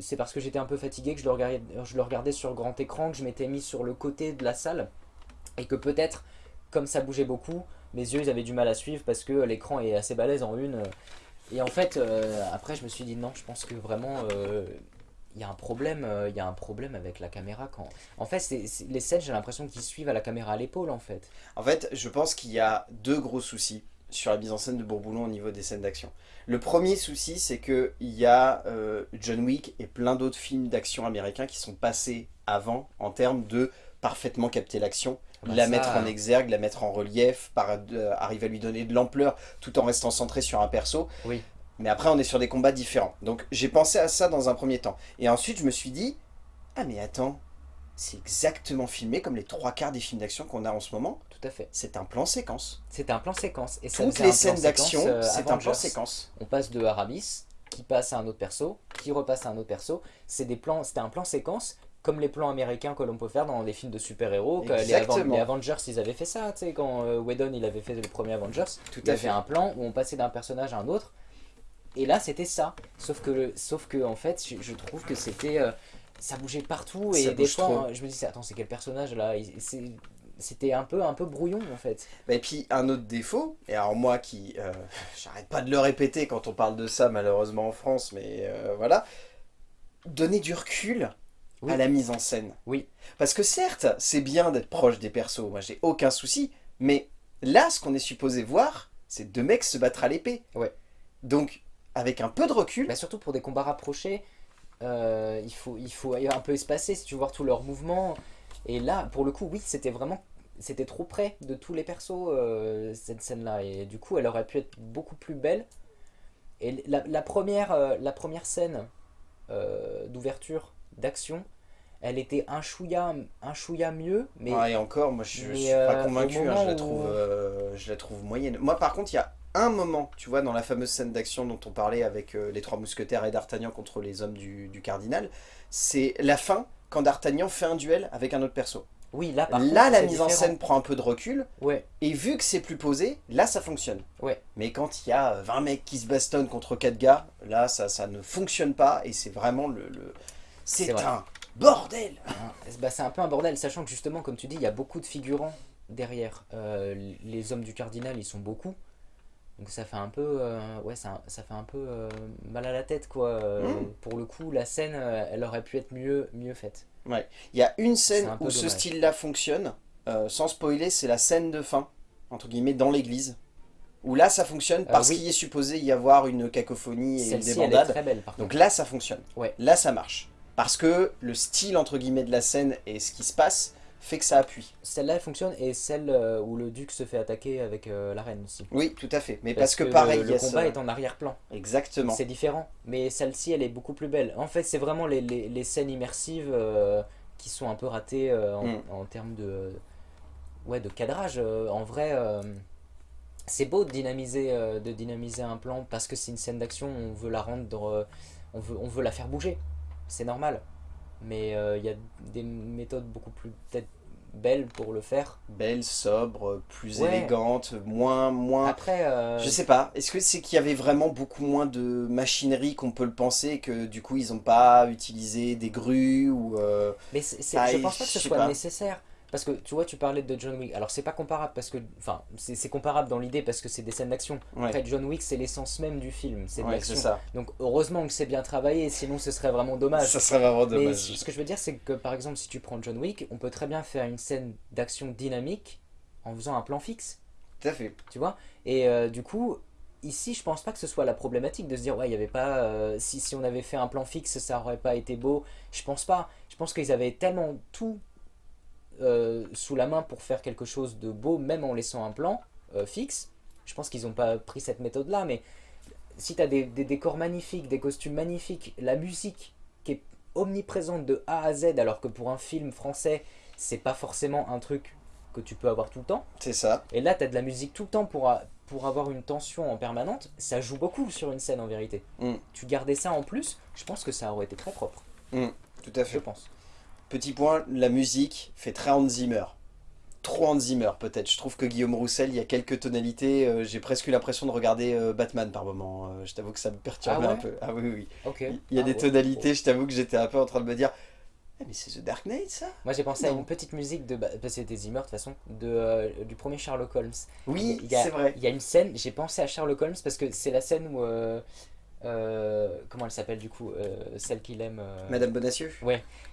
Speaker 2: C'est parce que j'étais un peu fatigué que je le, regardais, je le regardais sur grand écran, que je m'étais mis sur le côté de la salle. Et que peut-être, comme ça bougeait beaucoup, mes yeux, ils avaient du mal à suivre parce que l'écran est assez balèze en une. Et en fait, euh, après, je me suis dit non, je pense que vraiment, euh, il y a un problème, euh, il y a un problème avec la caméra quand. En fait, les scènes, j'ai l'impression qu'ils suivent à la caméra à l'épaule, en fait.
Speaker 1: En fait, je pense qu'il y a deux gros soucis sur la mise en scène de Bourboulon au niveau des scènes d'action. Le premier souci, c'est qu'il y a euh, John Wick et plein d'autres films d'action américains qui sont passés avant en termes de parfaitement capter l'action,
Speaker 2: Bah,
Speaker 1: la
Speaker 2: ça,
Speaker 1: mettre en exergue, la mettre en relief, par, euh, arriver à lui donner de l'ampleur tout en restant centré sur un perso.
Speaker 2: Oui.
Speaker 1: Mais après, on est sur des combats différents. Donc, j'ai pensé à ça dans un premier temps. Et ensuite, je me suis dit, ah mais attends, c'est exactement filmé comme les trois quarts des films d'action qu'on a en ce moment.
Speaker 2: Tout à fait.
Speaker 1: C'est un plan séquence.
Speaker 2: C'était un plan séquence. Et ça
Speaker 1: Toutes les scènes d'action,
Speaker 2: euh,
Speaker 1: c'est un plan séquence.
Speaker 2: On passe de Aramis, qui passe à un autre perso, qui repasse à un autre perso. C'est c'était un plan séquence. Comme les plans américains que l'on peut faire dans des films de super-héros, les, Avengers ils avaient fait ça, tu sais, quand euh, Whedon il avait fait le premier Avengers,
Speaker 1: Tout
Speaker 2: il
Speaker 1: à
Speaker 2: avait
Speaker 1: fait.
Speaker 2: un plan où on passait d'un personnage à un autre et là c'était ça sauf que sauf que en fait je, je trouve que c'était euh, ça bougeait partout et
Speaker 1: Ça
Speaker 2: des fois hein, je me dis attends c'est quel personnage là? C'est- c'était un peu un peu brouillon en fait
Speaker 1: Et puis un autre défaut, et alors moi qui, euh, *laughs* j'arrête pas de le répéter quand on parle de ça malheureusement en France, mais euh, voilà, donner du recul
Speaker 2: Oui.
Speaker 1: à la mise en scène.
Speaker 2: Oui.
Speaker 1: Parce que certes, c'est bien d'être proche des persos, moi j'ai aucun souci, mais là ce qu'on est supposé voir, c'est deux mecs se battre à l'épée.
Speaker 2: Ouais.
Speaker 1: Donc avec un peu de recul,
Speaker 2: Bah, surtout pour des combats rapprochés euh, il faut il faut un peu espacer si tu veux voir tous leurs mouvements et là pour le coup oui c'était vraiment c'était trop près de tous les persos euh, cette scène là et du coup elle aurait pu être beaucoup plus belle et la, la première euh, la première scène euh, d'ouverture d'action elle était un chouïa un chouïa mieux mais
Speaker 1: et encore, moi je, je suis pas convaincu, hein, je, la trouve, je la trouve moyenne. Moi par contre, il y a un moment, tu vois, dans la fameuse scène d'action dont on parlait avec euh, les trois mousquetaires et D'Artagnan contre les hommes du, du cardinal, c'est la fin, quand D'Artagnan fait un duel avec un autre perso.
Speaker 2: Oui, là, par
Speaker 1: là,
Speaker 2: contre,
Speaker 1: la mise en scène prend un peu de recul,
Speaker 2: Ouais,
Speaker 1: et vu que c'est plus posé, là, ça fonctionne.
Speaker 2: ouais.
Speaker 1: Mais quand il y a euh, 20 mecs qui se bastonnent contre 4 gars, là, ça, ça ne fonctionne pas, et c'est vraiment le... le- C'est
Speaker 2: vrai.
Speaker 1: un bordel
Speaker 2: Hein, bah, c'est un peu un bordel, sachant que justement, comme tu dis, il y a beaucoup de figurants derrière. Euh, les hommes du cardinal, ils sont beaucoup. Donc ça fait un peu, euh, ouais, ça, ça fait un peu euh, mal à la tête, quoi. Euh,
Speaker 1: Mm.
Speaker 2: Pour le coup, la scène, elle aurait pu être mieux, mieux faite.
Speaker 1: Il y a une scène
Speaker 2: un
Speaker 1: où ce style-là fonctionne, euh, sans spoiler, c'est la scène de fin, entre guillemets, dans l'église. Où là, ça fonctionne parce
Speaker 2: oui.
Speaker 1: qu'il est supposé y avoir une cacophonie et une débandade.
Speaker 2: très belle, par contre.
Speaker 1: Donc là, ça fonctionne.
Speaker 2: Ouais.
Speaker 1: Là, ça marche. Parce que le style, entre guillemets, de la scène et ce qui se passe, fait que ça appuie.
Speaker 2: Celle-là, elle fonctionne, et celle euh, où le duc se fait attaquer avec euh, la reine aussi.
Speaker 1: Oui, tout à fait. Mais parce, que,
Speaker 2: le-
Speaker 1: pareil,
Speaker 2: le,
Speaker 1: a
Speaker 2: combat est en arrière-plan.
Speaker 1: Exactement.
Speaker 2: C'est différent, mais celle-ci, elle est beaucoup plus belle. En fait, c'est vraiment les, les- les scènes immersives euh, qui sont un peu ratées euh, en,
Speaker 1: Mm.
Speaker 2: en termes de, ouais, de cadrage. En vrai, c'est beau de dynamiser, de dynamiser un plan parce que c'est une scène d'action, on veut la rendre, on, veut, on veut la faire bouger. C'est normal. Mais euh, il y a des méthodes beaucoup plus peut-être belles pour le faire.
Speaker 1: Belle, sobre, plus
Speaker 2: Ouais.
Speaker 1: élégante, moins... moins...
Speaker 2: Après, euh,
Speaker 1: Je sais pas, est-ce que c'est qu'il y avait vraiment beaucoup moins de machinerie qu'on peut le penser et que du coup ils ont pas utilisé des grues ou... euh,
Speaker 2: Mais
Speaker 1: Ah,
Speaker 2: je pense pas que ce soit
Speaker 1: pas.
Speaker 2: nécessaire. Parce que tu vois, tu parlais de John Wick. Alors, c'est pas comparable parce que. Enfin, c'est, comparable dans l'idée parce que c'est des scènes d'action.
Speaker 1: Ouais,
Speaker 2: Après, John Wick, c'est l'essence même du film. C'est de
Speaker 1: ouais,
Speaker 2: l'action. Donc, heureusement que c'est bien travaillé, sinon ce serait vraiment dommage.
Speaker 1: Ça serait vraiment
Speaker 2: Mais
Speaker 1: dommage.
Speaker 2: ce que je veux dire, c'est que par exemple, si tu prends John Wick, on peut très bien faire une scène d'action dynamique en faisant un plan fixe.
Speaker 1: Tout à fait.
Speaker 2: Tu vois? Et euh, du coup. Ici, je pense pas que ce soit la problématique de se dire, ouais, il y avait pas. euh, si, si on avait fait un plan fixe, ça aurait pas été beau. Je pense pas. Je pense qu'ils avaient tellement tout euh, sous la main pour faire quelque chose de beau, même en laissant un plan euh, fixe. Je pense qu'ils n'ont pas pris cette méthode-là, mais si tu as des, des décors magnifiques, des costumes magnifiques, la musique qui est omniprésente de A à Z, alors que pour un film français, c'est pas forcément un truc que tu peux avoir tout le temps.
Speaker 1: C'est ça.
Speaker 2: Et là, tu as de la musique tout le temps pour, a- pour avoir une tension en permanente. Ça joue beaucoup sur une scène en vérité.
Speaker 1: Mm.
Speaker 2: Tu gardais ça en plus, je pense que ça aurait été très propre.
Speaker 1: Tout à
Speaker 2: Je
Speaker 1: fait.
Speaker 2: pense.
Speaker 1: Petit point, la musique fait très Hans Zimmer. Trop Hans Zimmer peut-être. Je trouve que Guillaume Roussel, il y a quelques tonalités. euh, J'ai presque eu l'impression de regarder euh, Batman par moment. Euh, je t'avoue que ça me perturbait
Speaker 2: Ah ouais
Speaker 1: un peu. Ah oui, oui.
Speaker 2: Ok.
Speaker 1: Il y a
Speaker 2: Ah
Speaker 1: des
Speaker 2: ouais.
Speaker 1: tonalités, je t'avoue que j'étais un peu en train de me dire Eh, mais c'est The Dark Knight ça?
Speaker 2: Moi j'ai pensé à une petite musique de. Bah, c'était Zimmer de toute façon, de, euh, du premier Sherlock Holmes.
Speaker 1: Oui, c'est vrai.
Speaker 2: Il y a une scène, j'ai pensé à Sherlock Holmes parce que c'est la scène où. euh, euh, comment elle s'appelle du coup euh, Celle qu'il aime. euh,
Speaker 1: Madame Bonacieux?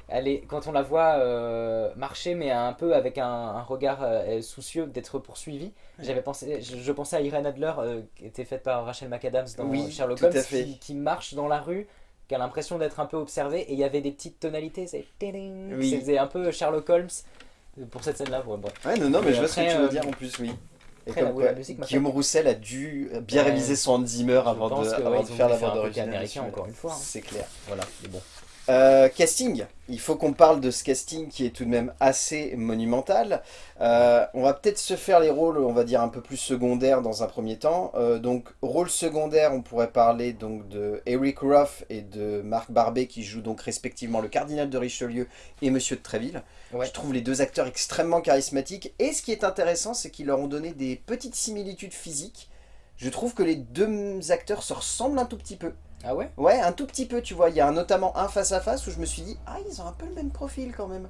Speaker 2: Elle est, quand on la voit marcher, mais un peu avec un, un regard soucieux d'être poursuivie, j'avais pensé, je, je pensais à Irene Adler, qui était faite par Rachel McAdams dans
Speaker 1: Oui,
Speaker 2: Sherlock Holmes. Qui, qui marche dans la rue, qui a l'impression d'être un peu observée, et il y avait des petites tonalités, c'est
Speaker 1: Oui.
Speaker 2: un peu Sherlock Holmes pour cette scène-là. bon.
Speaker 1: Ouais, non, non, mais
Speaker 2: Et
Speaker 1: je vois ce que tu veux dire en plus, oui. Et
Speaker 2: après,
Speaker 1: comme
Speaker 2: la-
Speaker 1: quoi,
Speaker 2: la musique m'a
Speaker 1: Guillaume Roussel a dû bien réviser son Hans Zimmer avant de, avant faire la bande originale.
Speaker 2: américain, encore une fois, hein.
Speaker 1: C'est clair.
Speaker 2: Voilà, mais bon.
Speaker 1: Euh, casting, il faut qu'on parle de ce casting qui est tout de même assez monumental. Euh, on va peut-être se faire les rôles, on va dire un peu plus secondaires dans un premier temps. Euh, donc rôle secondaire, on pourrait parler donc de Eric Ruff et de Marc Barbet qui jouent donc respectivement le cardinal de Richelieu et Monsieur de Tréville.
Speaker 2: Ouais.
Speaker 1: Je trouve les deux acteurs extrêmement charismatiques et ce qui est intéressant, c'est qu'ils leur ont donné des petites similitudes physiques. Je trouve que les deux acteurs se ressemblent un tout petit peu.
Speaker 2: Ah ouais?
Speaker 1: Ouais, un tout petit peu, tu vois. Il y a un- notamment un face à face où je me suis dit, ah, ils ont un peu le même profil quand même.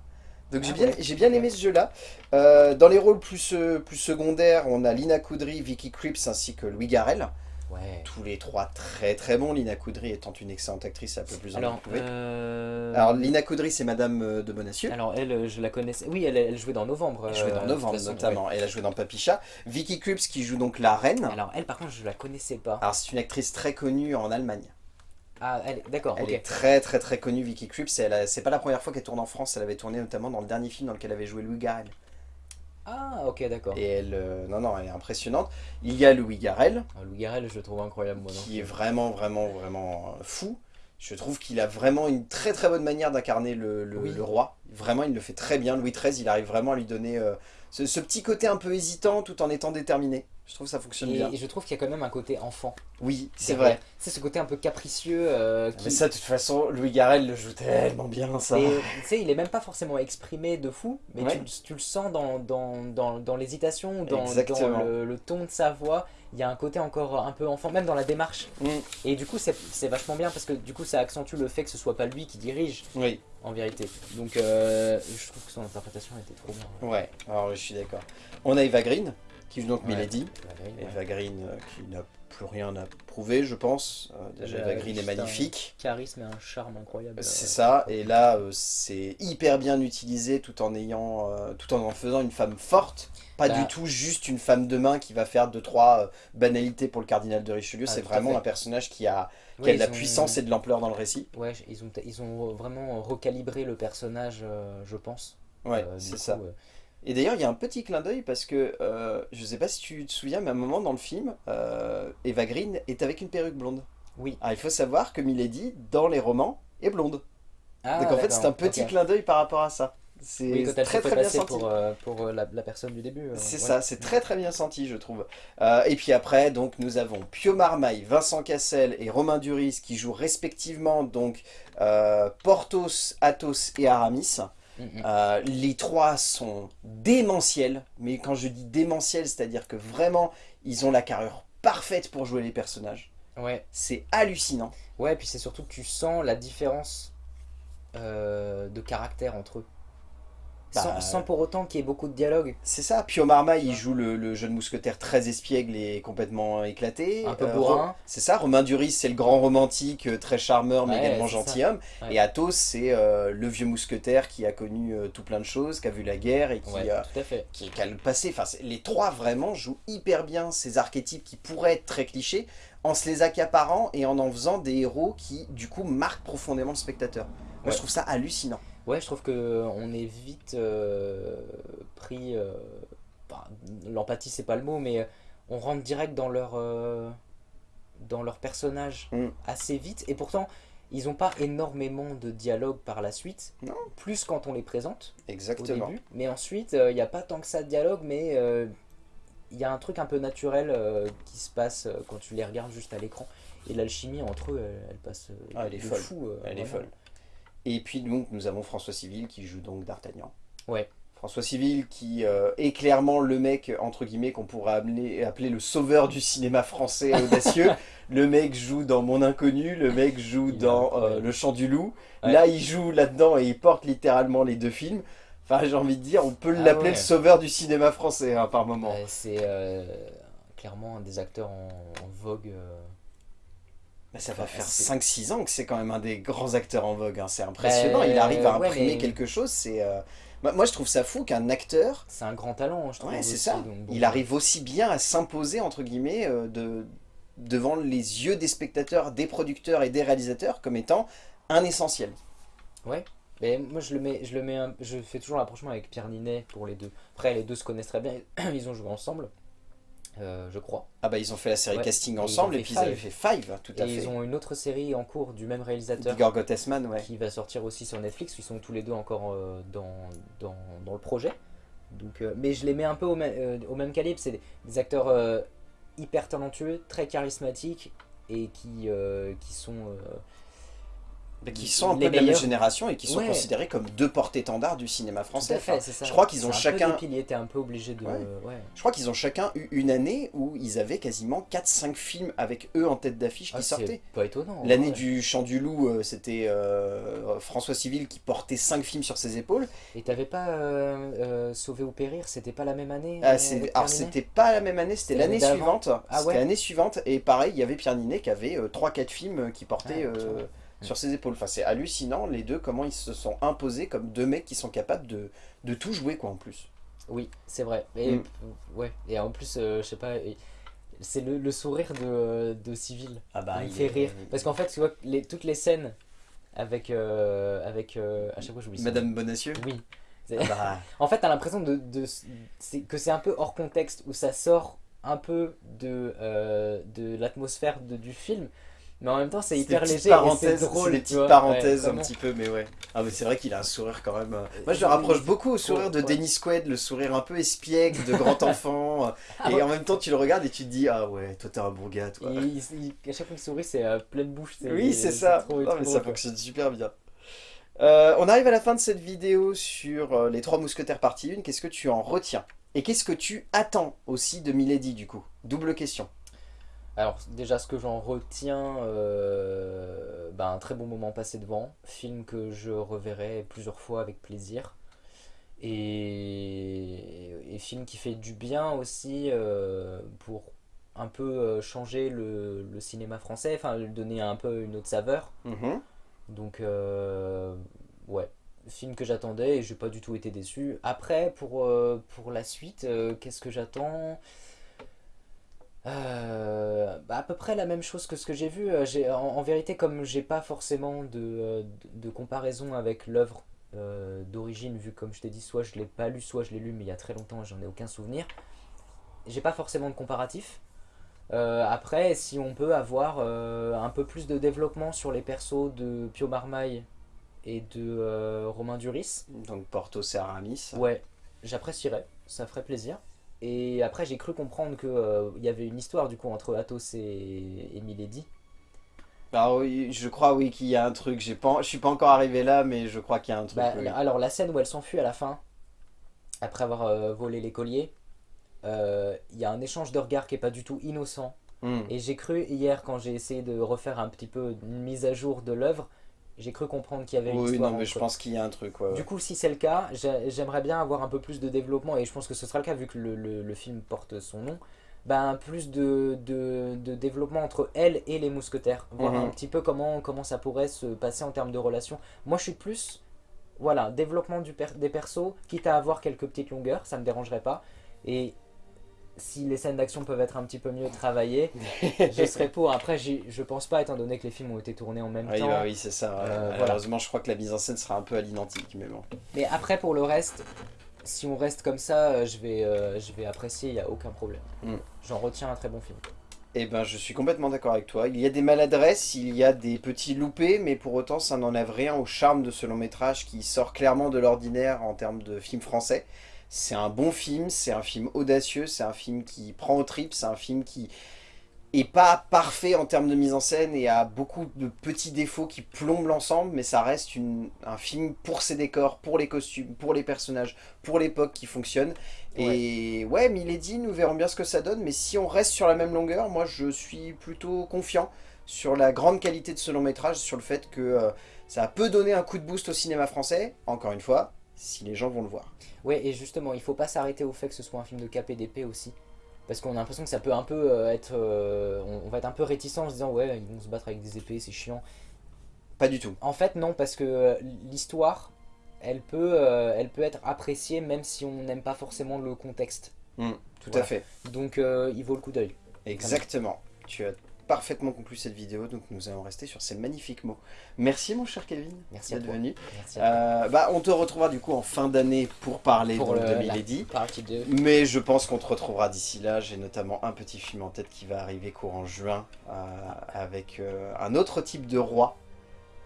Speaker 1: Donc j'ai
Speaker 2: Ah
Speaker 1: bien,
Speaker 2: ouais.
Speaker 1: j'ai bien aimé ce jeu-là. Euh, dans les rôles plus, euh, plus secondaires, on a Lina Coudry, Vicky Krieps ainsi que Louis Garrel.
Speaker 2: Ouais.
Speaker 1: Tous les trois très très bons. Lina Coudry étant une excellente actrice, un peu plus en
Speaker 2: Alors,
Speaker 1: prouver.
Speaker 2: euh,
Speaker 1: Alors Lina Coudry, c'est Madame euh, de Bonacieux.
Speaker 2: alors elle, je la connaissais. Oui, elle, elle jouait dans Novembre.
Speaker 1: Elle jouait dans Novembre
Speaker 2: façon,
Speaker 1: notamment. Elle a joué dans Papicha. Vicky Krieps qui joue donc la reine.
Speaker 2: Alors elle, par contre, je la connaissais pas.
Speaker 1: Alors c'est une actrice très connue en Allemagne.
Speaker 2: Ah, elle, d'accord,
Speaker 1: Elle est très très très connue, Vicky a- C'est pas la première fois qu'elle tourne en France. Elle avait tourné notamment dans le dernier film dans lequel elle avait joué Louis Garrel.
Speaker 2: Ah, ok, d'accord.
Speaker 1: Et elle, euh, non non, elle est impressionnante. Il y a Louis Garrel
Speaker 2: Ah, Louis Garrel, je le trouve incroyable, moi. non
Speaker 1: qui est vraiment vraiment vraiment euh, fou. Je trouve qu'il a vraiment une très très bonne manière d'incarner le, le-
Speaker 2: Oui.
Speaker 1: le roi. Vraiment, il le fait très bien. Louis XIII, il arrive vraiment à lui donner euh, ce, ce petit côté un peu hésitant tout en étant déterminé. Je trouve que ça fonctionne
Speaker 2: Et,
Speaker 1: bien.
Speaker 2: et je trouve qu'il y a quand même un côté enfant.
Speaker 1: Oui, c'est vrai.
Speaker 2: C'est ce côté un peu capricieux euh, qui...
Speaker 1: Mais ça, de toute façon, Louis Garrel le joue tellement bien, ça.
Speaker 2: Et tu sais, il est même pas forcément exprimé de fou, mais
Speaker 1: Ouais.
Speaker 2: tu, le- tu le sens dans, dans, dans, dans l'hésitation, dans, le, le ton de sa voix. Il y a un côté encore un peu enfant, même dans la démarche.
Speaker 1: Mm,
Speaker 2: Et du coup, c'est c'est vachement bien parce que du coup, ça accentue le fait que ce soit pas lui qui dirige,
Speaker 1: oui,
Speaker 2: en vérité. Donc, euh, je trouve que son interprétation était trop bien.
Speaker 1: ouais, alors je suis d'accord. On a Eva Green, qui joue donc
Speaker 2: Ouais.
Speaker 1: Milady.
Speaker 2: La grille, ouais.
Speaker 1: Eva Green, euh, qui n'a plus rien à prouver, je pense. Euh, déjà, Eva Green est
Speaker 2: juste un-
Speaker 1: magnifique.
Speaker 2: Charisme et un charme incroyable.
Speaker 1: C'est
Speaker 2: Euh,
Speaker 1: ça, et là euh, c'est hyper bien utilisé tout en ayant, euh, tout en en faisant une femme forte, pas
Speaker 2: Bah.
Speaker 1: du tout juste une femme de main qui va faire deux trois euh, banalités pour le cardinal de Richelieu.
Speaker 2: Ah,
Speaker 1: c'est vraiment un personnage qui a, qui
Speaker 2: ouais,
Speaker 1: a de la
Speaker 2: ont-
Speaker 1: puissance et de l'ampleur dans le récit.
Speaker 2: Ouais, ils ont, ils ont vraiment recalibré le personnage, euh, je pense.
Speaker 1: Ouais,
Speaker 2: Euh,
Speaker 1: c'est ça.
Speaker 2: euh,
Speaker 1: Et d'ailleurs, il y a un petit clin d'œil parce que euh, je sais pas si tu te souviens, mais à un moment dans le film, euh, Eva Green est avec une perruque blonde.
Speaker 2: Oui.
Speaker 1: Alors il faut savoir que Milady, dans les romans, est blonde.
Speaker 2: Ah,
Speaker 1: Donc en fait, c'est un petit clin d'œil par rapport à ça. C'est
Speaker 2: Oui,
Speaker 1: très
Speaker 2: fait
Speaker 1: très bien senti.
Speaker 2: pour, euh, pour euh, la, la personne du début. euh,
Speaker 1: C'est
Speaker 2: ouais.
Speaker 1: ça, c'est très très bien senti, je trouve. Et puis après, donc nous avons Pio Marmaille, Vincent Cassel et Romain Duris qui jouent respectivement donc Porthos, Athos et Aramis. Euh, les trois sont démentiels, mais quand je dis démentiels, c'est-à-dire que vraiment ils ont la carrure parfaite pour jouer les personnages.
Speaker 2: Ouais.
Speaker 1: C'est hallucinant.
Speaker 2: ouais, puis c'est surtout que tu sens la différence euh, de caractère entre eux. Sans,
Speaker 1: Bah,
Speaker 2: sans pour autant qu'il y ait beaucoup de dialogue.
Speaker 1: C'est ça, Pio Marmaille, il joue le, le jeune mousquetaire très espiègle et complètement éclaté.
Speaker 2: Un peu
Speaker 1: Euh,
Speaker 2: bourrin.
Speaker 1: Ro- C'est ça, Romain Duris, c'est le grand romantique, euh, très charmeur, mais
Speaker 2: Ouais,
Speaker 1: également gentilhomme.
Speaker 2: Ouais.
Speaker 1: Et Athos, c'est euh, le vieux mousquetaire qui a connu euh, tout plein de choses, qui a vu la guerre et qui,
Speaker 2: Ouais,
Speaker 1: euh,
Speaker 2: tout à fait.
Speaker 1: qui, qui a le passé. Enfin, les trois vraiment jouent hyper bien ces archétypes qui pourraient être très clichés, en se les accaparant et en en faisant des héros qui, du coup, marquent profondément le spectateur. Moi, je trouve ça hallucinant.
Speaker 2: Ouais, je trouve que on est vite euh, pris. euh, L'empathie, c'est pas le mot, mais on rentre direct dans leur, euh, dans leur personnage
Speaker 1: Mm.
Speaker 2: assez vite. Et pourtant, ils ont pas énormément de dialogue par la suite.
Speaker 1: Non.
Speaker 2: Plus quand on les présente au
Speaker 1: Exactement.
Speaker 2: début. Mais ensuite, il n'y a pas tant que ça de dialogue, mais euh, il y a un truc un peu naturel euh, qui se passe euh, quand tu les regardes juste à l'écran. Et l'alchimie entre eux, elle, elle passe euh,
Speaker 1: Ah, elle est folle.
Speaker 2: fou. euh,
Speaker 1: Elle est folle. Et puis donc nous avons François Civil qui joue donc D'Artagnan.
Speaker 2: Ouais.
Speaker 1: François Civil qui euh, est clairement le mec entre guillemets qu'on pourrait appeler, appeler le sauveur du cinéma français audacieux. *laughs* le mec joue dans Mon Inconnu, le mec joue
Speaker 2: Il
Speaker 1: dans euh. Le Chant du Loup.
Speaker 2: Ouais.
Speaker 1: Là il joue là-dedans et il porte littéralement les deux films. Enfin j'ai envie de dire, on peut
Speaker 2: Ah
Speaker 1: l'appeler
Speaker 2: ouais.
Speaker 1: le sauveur du cinéma français hein, par moment.
Speaker 2: Ouais, c'est euh, clairement un des acteurs en, en vogue.
Speaker 1: Mais ça va
Speaker 2: Ouais,
Speaker 1: faire
Speaker 2: c'est-
Speaker 1: 5-6 ans que c'est quand même un des grands acteurs en vogue. hein. C'est impressionnant,
Speaker 2: Bah,
Speaker 1: il arrive à
Speaker 2: ouais,
Speaker 1: imprimer
Speaker 2: mais-
Speaker 1: quelque chose. C'est euh, moi- Moi je trouve ça fou qu'un acteur
Speaker 2: C'est un grand talent, je trouve.
Speaker 1: Ouais, c'est ça.
Speaker 2: donc bon.
Speaker 1: Il arrive aussi bien à s'imposer, entre guillemets, euh, de, devant les yeux des spectateurs, des producteurs et des réalisateurs comme étant un essentiel.
Speaker 2: Mais moi, je le mets, je le mets, un- je fais toujours l'approchement avec Pierre Ninet pour les deux. Après, les deux se connaissent très bien. *clears throat* Ils ont joué ensemble, euh, je crois.
Speaker 1: Ah bah ils ont fait la série
Speaker 2: Ouais.
Speaker 1: casting
Speaker 2: Et
Speaker 1: ensemble et, puis ils avaient
Speaker 2: Five.
Speaker 1: fait Five, tout à
Speaker 2: Et
Speaker 1: fait.
Speaker 2: ils ont une autre série en cours du même réalisateur
Speaker 1: Igor Gottesman, ouais.
Speaker 2: qui va sortir aussi sur Netflix. Ils sont tous les deux encore euh, dans, dans, dans le projet. Donc, euh, mais je les mets un peu au, même- au même calibre. C'est des, des acteurs hyper talentueux, très charismatiques et qui, qui sont.
Speaker 1: Mais qui sont un peu de la même génération et qui sont
Speaker 2: Ouais.
Speaker 1: considérés comme deux porte-étendards du cinéma
Speaker 2: tout
Speaker 1: français.
Speaker 2: à fait,
Speaker 1: Enfin,
Speaker 2: ça.
Speaker 1: je crois qu'ils ont
Speaker 2: un peu
Speaker 1: chacun-
Speaker 2: piliers, t'es un peu obligé de.
Speaker 1: Ouais.
Speaker 2: ouais.
Speaker 1: je crois qu'ils ont chacun eu une année où ils avaient quasiment 4-5 films avec eux en tête d'affiche qui
Speaker 2: Ah,
Speaker 1: sortaient.
Speaker 2: pas étonnant.
Speaker 1: L'année du Chant du Loup, euh, c'était euh, François Civil qui portait 5 films sur ses épaules.
Speaker 2: Et t'avais pas euh, euh, Sauver ou Périr, c'était pas la même année
Speaker 1: Ah,
Speaker 2: euh,
Speaker 1: alors c'était pas la même année, c'était l'année suivante.
Speaker 2: Ah
Speaker 1: l'année suivante et pareil, il y avait Pierre Ninet qui avait 3-4 films qui portaient
Speaker 2: Ah.
Speaker 1: Sur ses épaules. Enfin, c'est hallucinant les deux comment ils se sont imposés comme deux mecs qui sont capables de, de tout jouer quoi en plus.
Speaker 2: Oui, c'est vrai. Et,
Speaker 1: Mm.
Speaker 2: ouais. et en plus, euh, je sais pas, c'est le, le sourire de, de Civil.
Speaker 1: Ah bah
Speaker 2: il fait rire. Parce qu'en fait, tu vois, les, toutes les scènes avec. euh, avec euh, à chaque fois, j'oublie
Speaker 1: Madame. Bonacieux.
Speaker 2: Oui.
Speaker 1: Ah bah, *laughs*
Speaker 2: En fait, t'as l'impression de, de, que c'est un peu hors contexte, où ça sort un peu de, euh, de l'atmosphère du film, Mais en même temps, c'est hyper léger et c'est drôle.
Speaker 1: des petites
Speaker 2: vois.
Speaker 1: parenthèses
Speaker 2: Ouais,
Speaker 1: un petit peu, mais ouais. Ah mais c'est vrai qu'il a un sourire quand même. euh, Moi je le rapproche beaucoup au sourire de. Dennis Quaid, le sourire un peu espiègle de grand *laughs* enfant.
Speaker 2: Ah
Speaker 1: et en même temps tu le regardes et tu te dis ah ouais toi t'es un bon gars toi.
Speaker 2: Il- il- à chaque fois qu'il sourit, c'est euh, pleine bouche.
Speaker 1: Oui c'est ça.
Speaker 2: trop-
Speaker 1: Non,
Speaker 2: trop
Speaker 1: mais
Speaker 2: drôle,
Speaker 1: ça
Speaker 2: quoi.
Speaker 1: fonctionne super bien. Euh, on arrive à la fin de cette vidéo sur euh, les trois mousquetaires partie 1. Qu'est-ce que tu en retiens? Et qu'est-ce que tu attends aussi de Milady du coup? Double question.
Speaker 2: Alors déjà ce que j'en retiens, euh, bah, un très bon moment passé devant, film que je reverrai plusieurs fois avec plaisir, et, et film qui fait du bien aussi euh, pour un peu euh, changer le, le cinéma français, enfin lui donner un peu une autre saveur.
Speaker 1: Mhm.
Speaker 2: Donc euh, ouais, film que j'attendais et j'ai pas du tout été déçu. Après pour, pour la suite, qu'est-ce que j'attends? Euh, bah, à peu près la même chose que ce que j'ai vu. Euh, En, en vérité, comme j'ai pas forcément de, euh, de, de comparaison avec l'œuvre euh, d'origine, vu comme je t'ai dit, soit je l'ai pas lu, soit je l'ai lu, mais il y a très longtemps, j'en ai aucun souvenir. J'ai pas forcément de comparatif. Euh, après, si on peut avoir un peu plus de développement sur les persos de Pio Marmaille et de Romain Duris,
Speaker 1: Donc Porthos et Aramis.
Speaker 2: ouais, j'apprécierais, ça ferait plaisir. Et après, j'ai cru comprendre qu'il y avait une histoire du coup entre Athos et, et Milady.
Speaker 1: Ah oui, je crois oui qu'il y a un truc. J'ai pas, je suis pas encore arrivé là, mais je crois qu'il y a un truc.
Speaker 2: Bah,
Speaker 1: oui.
Speaker 2: Alors, la scène où elle s'enfuit à la fin, après avoir euh, volé les colliers, euh, il y a un échange de regards qui est pas du tout innocent.
Speaker 1: Hmm.
Speaker 2: Et j'ai cru hier, quand j'ai essayé de refaire un petit peu une mise à jour de l'œuvre, j'ai cru comprendre qu'il y avait une
Speaker 1: Oui,
Speaker 2: histoire.
Speaker 1: non, mais je pense qu'il y a un truc. Ouais, ouais.
Speaker 2: Du coup, si c'est le cas, j'ai- j'aimerais bien avoir un peu plus de développement, et je pense que ce sera le cas vu que le, le- le film porte son nom. Ben, plus de, de, de développement entre elle et les mousquetaires. Voir
Speaker 1: Mhm.
Speaker 2: un petit peu comment, comment ça pourrait se passer en termes de relation. Moi, je suis plus. Voilà, développement du per- des persos, quitte à avoir quelques petites longueurs, ça me dérangerait pas. Et si les scènes d'action peuvent être un petit peu mieux travaillées, *laughs* je serais pour. Après, je pense pas, étant donné que les films ont été tournés en même
Speaker 1: Oui,
Speaker 2: temps.
Speaker 1: bah oui, c'est ça.
Speaker 2: Euh, voilà.
Speaker 1: Malheureusement, je crois que la mise en scène sera un peu à l'identique, mais bon.
Speaker 2: Mais après, pour le reste, si on reste comme ça, euh, je vais, euh, je vais apprécier, il n'y a aucun problème.
Speaker 1: Mm.
Speaker 2: J'en retiens un très bon film.
Speaker 1: Eh ben, je suis complètement d'accord avec toi. Il y a des maladresses, il y a des petits loupés, mais pour autant, ça n'enlève rien au charme de ce long métrage qui sort clairement de l'ordinaire en termes de film français. C'est un bon film, c'est un film audacieux, c'est un film qui prend au trip, c'est un film qui est pas parfait en termes de mise en scène et a beaucoup de petits défauts qui plombent l'ensemble, mais ça reste une- un film pour ses décors, pour les costumes, pour les personnages, pour l'époque qui fonctionne. Et ouais, Milady, nous verrons bien ce que ça donne, mais si on reste sur la même longueur, moi je suis plutôt confiant sur la grande qualité de ce long métrage, sur le fait que euh, ça peut donner un coup de boost au cinéma français, encore une fois, si les gens vont le voir.
Speaker 2: Ouais, et justement, il faut pas s'arrêter au fait que ce soit un film de KPDP aussi. Parce qu'on a l'impression que ça peut un peu euh, être. euh, on, va être un peu réticent en se disant, ouais, ils vont se battre avec des épées, c'est chiant.
Speaker 1: Pas du tout.
Speaker 2: En fait, non, parce que euh, l'histoire, elle, peut, euh, elle peut être appréciée même si on n'aime pas forcément le contexte.
Speaker 1: Tout
Speaker 2: Voilà.
Speaker 1: à fait.
Speaker 2: Donc, euh, il vaut le coup d'œil.
Speaker 1: Exactement. Tu as parfaitement conclu cette vidéo, donc nous allons rester sur ces magnifiques mots. Merci mon cher Kevin
Speaker 2: Merci
Speaker 1: d'être venu.
Speaker 2: Merci à.
Speaker 1: Euh, bah, on te retrouvera du coup en fin d'année pour parler
Speaker 2: Pour
Speaker 1: donc,
Speaker 2: le-
Speaker 1: de
Speaker 2: la-
Speaker 1: Milady.
Speaker 2: Partie 2.
Speaker 1: Mais je pense qu'on te retrouvera d'ici là. J'ai notamment un petit film en tête qui va arriver courant juin euh, avec euh, un autre type de roi,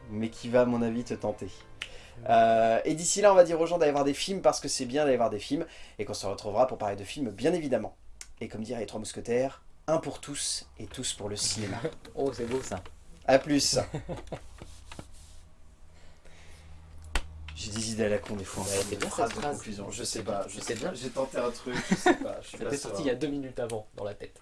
Speaker 1: mais qui va à mon avis te tenter. Euh, et d'ici là, on va dire aux gens d'aller voir des films parce que c'est bien d'aller voir des films et qu'on se retrouvera pour parler de films bien évidemment. Et comme dirait les trois mousquetaires, un pour tous et tous pour le cinéma. *laughs*
Speaker 2: Oh, c'est beau ça.
Speaker 1: A plus *laughs* J'ai des idées à la con des fois.
Speaker 2: Ouais,
Speaker 1: en
Speaker 2: c'est bien
Speaker 1: phrase
Speaker 2: cette
Speaker 1: de
Speaker 2: phrase.
Speaker 1: conclusion. Je sais pas, je sais
Speaker 2: bien.
Speaker 1: J'ai tenté un truc, je sais *laughs* pas. Je suis
Speaker 2: Ça
Speaker 1: pas
Speaker 2: t'est sorti il y a deux minutes avant dans la tête.